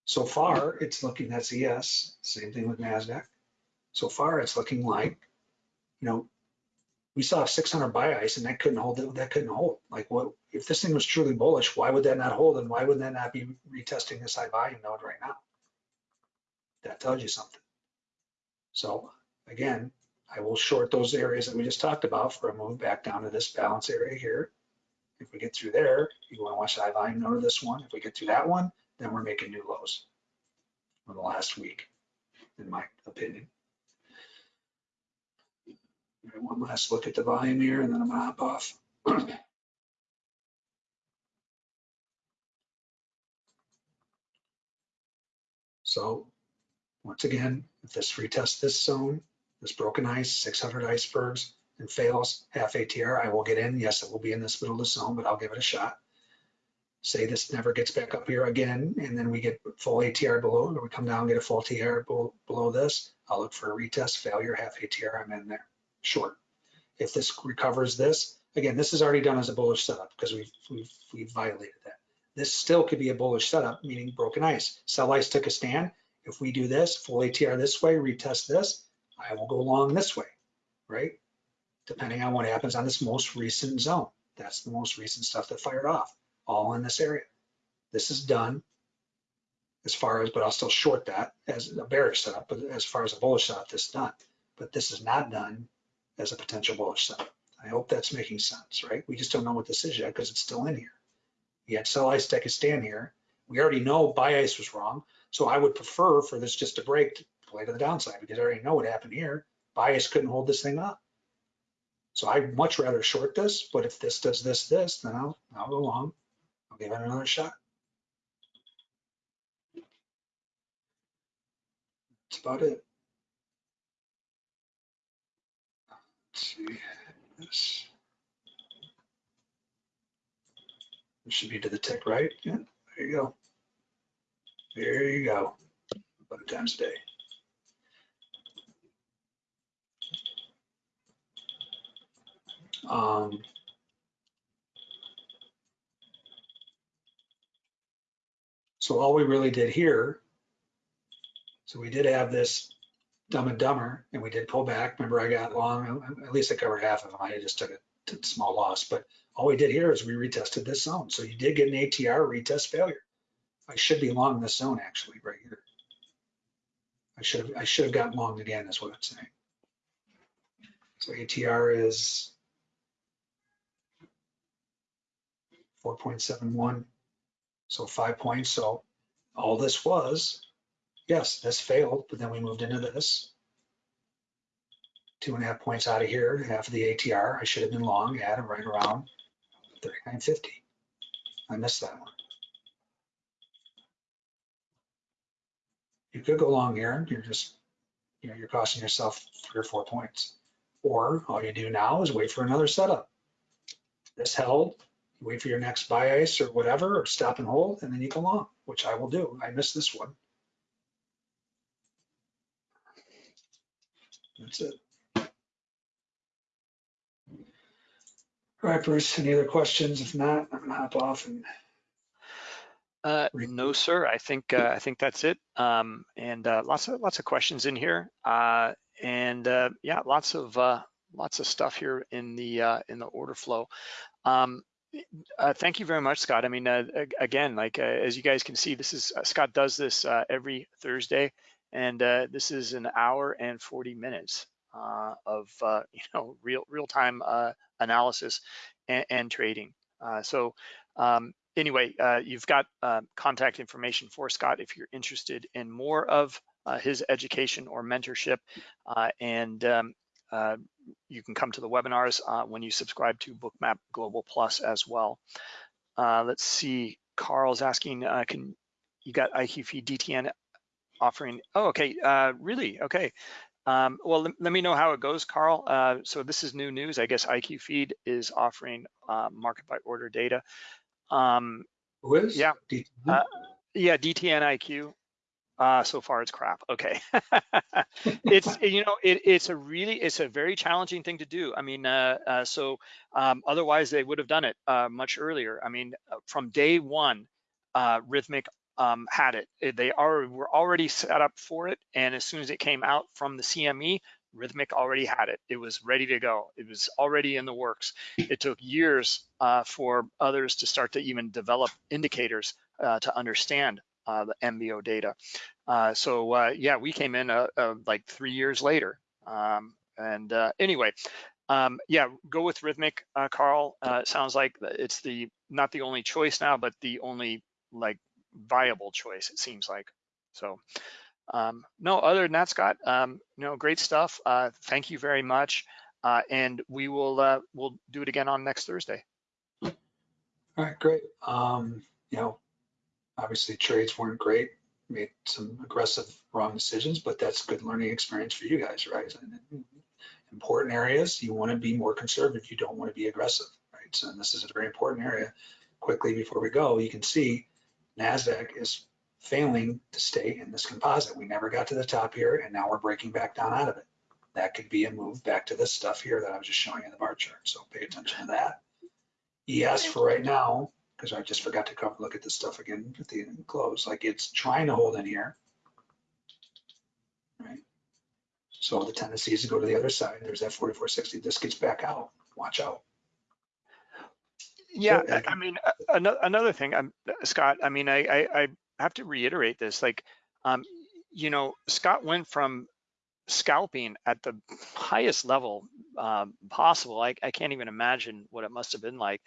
So far, it's looking, that's a yes. Same thing with NASDAQ. So far, it's looking like, you know, we saw 600 buy ice and that couldn't hold, that couldn't hold. Like what, if this thing was truly bullish, why would that not hold? And why would that not be retesting this high volume node right now? That tells you something. So again, I will short those areas that we just talked about for a move back down to this balance area here. If we get through there, you want to watch volume node of this one. If we get through that one, then we're making new lows for the last week, in my opinion. One last look at the volume here and then I'm gonna hop off. So once again, if this retests this zone, this broken ice, 600 icebergs and fails half ATR, I will get in. Yes, it will be in this middle of the zone, but I'll give it a shot. Say this never gets back up here again, and then we get full ATR below, or we come down, get a full TR below, below this, I'll look for a retest failure, half ATR, I'm in there, short. If this recovers this, again, this is already done as a bullish setup because we've, we've, we've violated that. This still could be a bullish setup, meaning broken ice. Sell ice took a stand. If we do this, full ATR this way, retest this, I will go long this way, right? Depending on what happens on this most recent zone. That's the most recent stuff that fired off, all in this area. This is done as far as, but I'll still short that as a bearish setup, but as far as a bullish setup, this is done. But this is not done as a potential bullish setup. I hope that's making sense, right? We just don't know what this is yet because it's still in here. Yet sell ice take a stand here. We already know buy ice was wrong. So I would prefer for this just to break to play to the downside because I already know what happened here. Buy ice couldn't hold this thing up. So I'd much rather short this, but if this does this, this, then I'll, I'll go long. I'll give it another shot. That's about it. Let's see this. It should be to the tick, right? Yeah, there you go. There you go. About times a day. Um, so all we really did here, so we did have this dumb and dumber and we did pull back. Remember I got long, at least I covered half of them. I just took a small loss, but all we did here is we retested this zone. So you did get an ATR retest failure. I should be long this zone actually right here. I should have, I should have gotten long again is what I'm saying. So ATR is 4.71, so five points. So all this was, yes, this failed, but then we moved into this. Two and a half points out of here, half of the ATR. I should have been long, at it right around 39.50. I missed that one. You could go long here, you're just, you know, you're costing yourself three or four points. Or all you do now is wait for another setup. This held, wait for your next buy ice or whatever, or stop and hold, and then you go long, which I will do. I missed this one. That's it. All right, Bruce, any other questions? If not, I'm gonna hop off and Uh, no, sir. I think uh, I think that's it. Um, and uh, lots of lots of questions in here. Uh, and uh, yeah, lots of uh, lots of stuff here in the uh, in the order flow. Um, uh, thank you very much, Scott. I mean, uh, again, like uh, as you guys can see, this is uh, Scott does this uh, every Thursday, and uh, this is an hour and 40 minutes of you know real real time analysis and, and trading. So um, anyway, you've got contact information for Scott if you're interested in more of his education or mentorship, and um, uh, you can come to the webinars uh, when you subscribe to Bookmap Global Plus as well. Uh, let's see, Carl's asking, uh, can you got IQ Feed DTN offering? Oh, okay, uh, really? Okay. Um, well, let, let me know how it goes, Carl. Uh, so this is new news. I guess IQ Feed is offering uh, market by order data. Um, who is? Yeah. D- Uh, yeah, DTN IQ. Uh, so far it's crap. Okay. it's, you know, it, it's a really, it's a very challenging thing to do. I mean, uh, uh, so um, otherwise they would have done it uh, much earlier. I mean, uh, from day one, uh, Rithmic um, had it. It- They are, were already set up for it. And as soon as it came out from the CME, Rithmic already had it. It was ready to go. It was already in the works. It took years uh, for others to start to even develop indicators uh, to understand uh, the MBO data. Uh, so uh, yeah, we came in uh, like three years later. Um, and anyway, um, yeah, go with Rithmic, Carl. sounds like it's the not the only choice now, but the only like viable choice. It seems like so. Um, no, other than that, Scott, um, great stuff. Uh, thank you very much. Uh, and we will uh, we'll do it again on next Thursday. All right, great. Um, you know, obviously trades weren't great, made some aggressive wrong decisions, but that's good learning experience for you guys, right? And important areas, you want to be more conservative. You don't want to be aggressive, right? So this is a very important area. Quickly before we go, you can see NASDAQ is failing to stay in this composite. We never got to the top here and now we're breaking back down out of it. That could be a move back to this stuff here that I was just showing in the bar chart. So pay attention to that. ES for right now, because I just forgot to cover, look at this stuff again at the close, like it's trying to hold in here. Right. So the tendency is to go to the other side. There's that 4460. This gets back out. Watch out. Yeah, I mean, another thing, um, Scott. I mean, I, I, I have to reiterate this. Like, um, you know, Scott went from scalping at the highest level um, possible. I, I, can't even imagine what it must have been like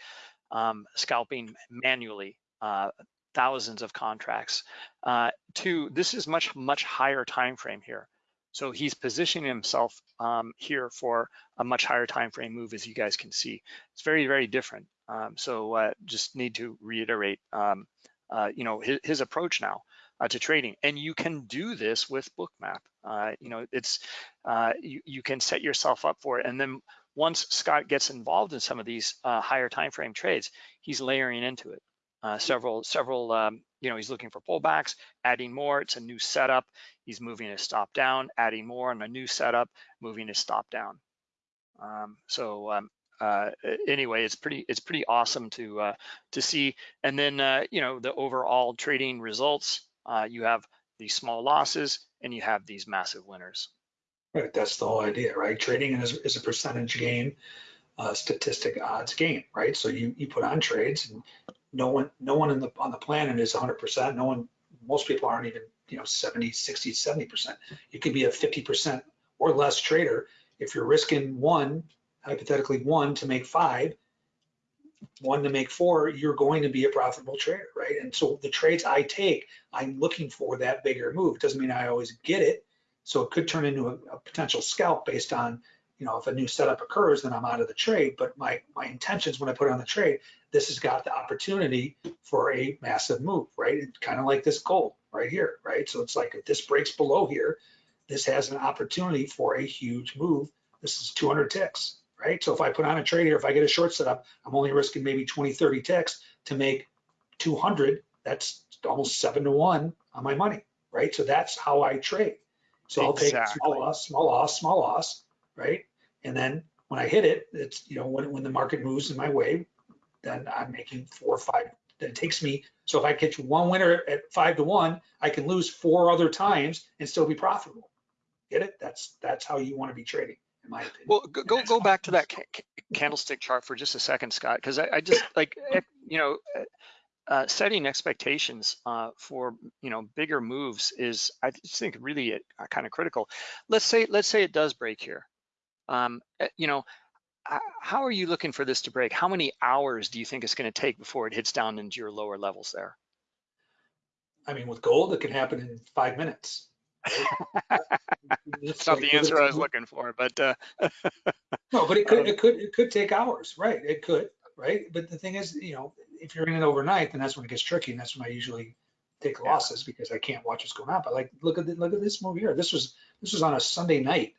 um, scalping manually uh, thousands of contracts. Uh, to this is much much higher time frame here. So he's positioning himself um, here for a much higher time frame move, as you guys can see. It's very very different. Um, so uh, just need to reiterate um, uh, you know, his, his approach now uh, to trading. And you can do this with Bookmap. Uh, you know, it's uh, you, you can set yourself up for it. And then once Scott gets involved in some of these uh, higher time frame trades, he's layering into it. Uh, several, several, um, you know, he's looking for pullbacks, adding more. It's a new setup. He's moving his stop down, adding more on a new setup, moving his stop down. Um, so um, uh, anyway, it's pretty it's pretty awesome to uh, to see. And then uh, you know the overall trading results. Uh, you have these small losses and you have these massive winners. Right, that's the whole idea, right? Trading is, is a percentage game, uh, statistic odds game, right? So you you put on trades, and no one no one in the on the planet is 100%. No one, most people aren't even you know 70, 60, 70%. You could be a 50% or less trader if you're risking one hypothetically one to make five, one to make four, you're going to be a profitable trader, right? And so the trades I take, I'm looking for that bigger move. Doesn't mean I always get it. So it could turn into a, a potential scalp based on, you know, if a new setup occurs, then I'm out of the trade. But my my intentions when I put on the trade, this has got the opportunity for a massive move, right? It's kind of like this gold right here, right? So it's like if this breaks below here, this has an opportunity for a huge move. This is 200 ticks, right? So if I put on a trade here, if I get a short setup, I'm only risking maybe 20, 30 ticks to make 200. That's almost seven to one on my money, right? So that's how I trade. So I'll take small loss, small loss, small loss, right? And then when I hit it, it's, you know, when, when the market moves in my way, then I'm making four or five. Then it takes me, so if I catch one winner at five to one, I can lose four other times and still be profitable. Get it? That's that's how you want to be trading in my opinion. Well, go go, go back to that ca candlestick chart for just a second, Scott, because I, I, just like eh, you know. Uh, setting expectations uh, for you know bigger moves is I just think really uh, kind of critical. Let's say let's say it does break here. Um, eh, you know, how are you looking for this to break? How many hours do you think it's going to take before it hits down into your lower levels there? I mean, with gold, it can happen in five minutes. It's not the answer I was looking for, but uh, no, but it could, um, it could, it could take hours, right? It could, right? But the thing is, you know, if you're in it overnight, then that's when it gets tricky, and that's when I usually take losses because I can't watch what's going on. But like, look at the, look at this move here. This was this was on a Sunday night.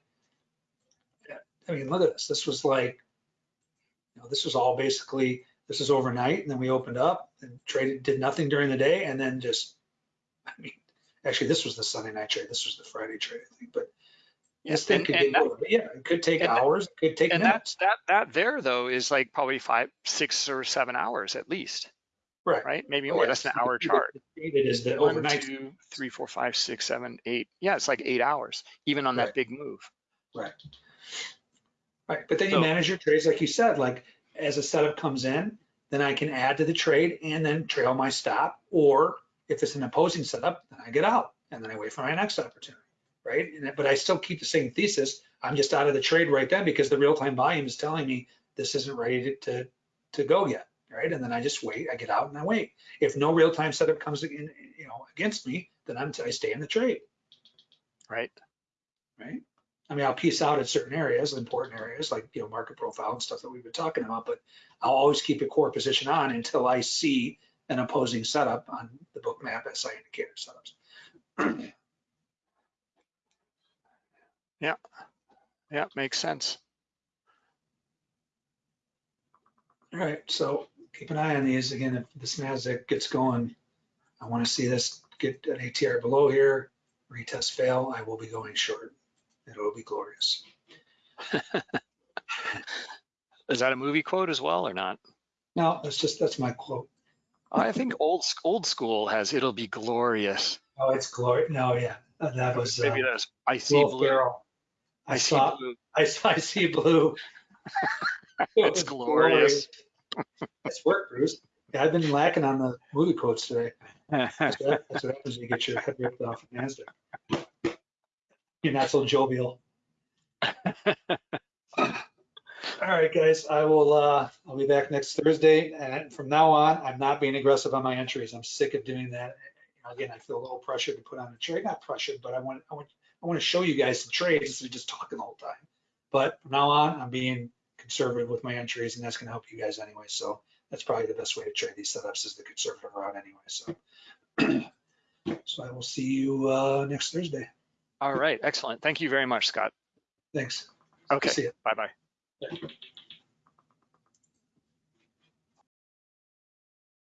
I mean, look at this. This was like, you know, this was all basically this is overnight, and then we opened up and traded, did nothing during the day, and then just, I mean, Actually, this was the Sunday night trade. This was the Friday trade, I think. But thing could get that, yeah, it could take hours. It could take and minutes. that that that there though is like probably five, six or seven hours at least. Right. Right. Maybe oh, more. Oh, That's an hour chart. It is the One, overnight. two, three, four, five, six, seven, eight. Yeah, it's like eight hours, even on right. that big move. Right. Right, but then you manage your trades, like you said, like as a setup comes in, then I can add to the trade and then trail my stop. Or if it's an opposing setup, then I get out and then I wait for my next opportunity, right? But I still keep the same thesis. I'm just out of the trade right then because the real-time volume is telling me this isn't ready to, to, to go yet, right? And then I just wait, I get out and I wait. If no real-time setup comes in, you know, against me, then I'm, I stay in the trade Right. right? I mean, I'll piece out at certain areas, important areas like, you know, market profile and stuff that we've been talking about, but I'll always keep a core position on until I see an opposing setup on the Bookmap SI indicator setups. Yeah, Yeah, makes sense. All right, so keep an eye on these. Again, if this NASDAQ gets going, I want to see this get an ATR below here, retest fail, I will be going short. It'll be glorious. Is that a movie quote as well or not? No, that's just, that's my quote. I think old old school has "It'll be glorious." Oh, it's glory. No, yeah, that was uh, Maybe that's I see blue. Ferrell. I, I saw, blue. I, I see blue. It's glorious. It's work, Bruce. Yeah, I've been lacking on the movie quotes today. That's what, that's what happens when you get your head ripped off of NASDAQ. You're not so jovial. All right, guys, I will, uh, I'll be back next Thursday. And from now on, I'm not being aggressive on my entries. I'm sick of doing that. Again, I feel a little pressured to put on a trade, not pressured, but I want, I want, I want to show you guys the trades instead of just talking the whole time. But from now on, I'm being conservative with my entries and that's gonna help you guys anyway. So that's probably the best way to trade these setups is the conservative route anyway, so. So I will see you, uh, next Thursday. All right, excellent. Thank you very much, Scott. Thanks. Okay, bye bye.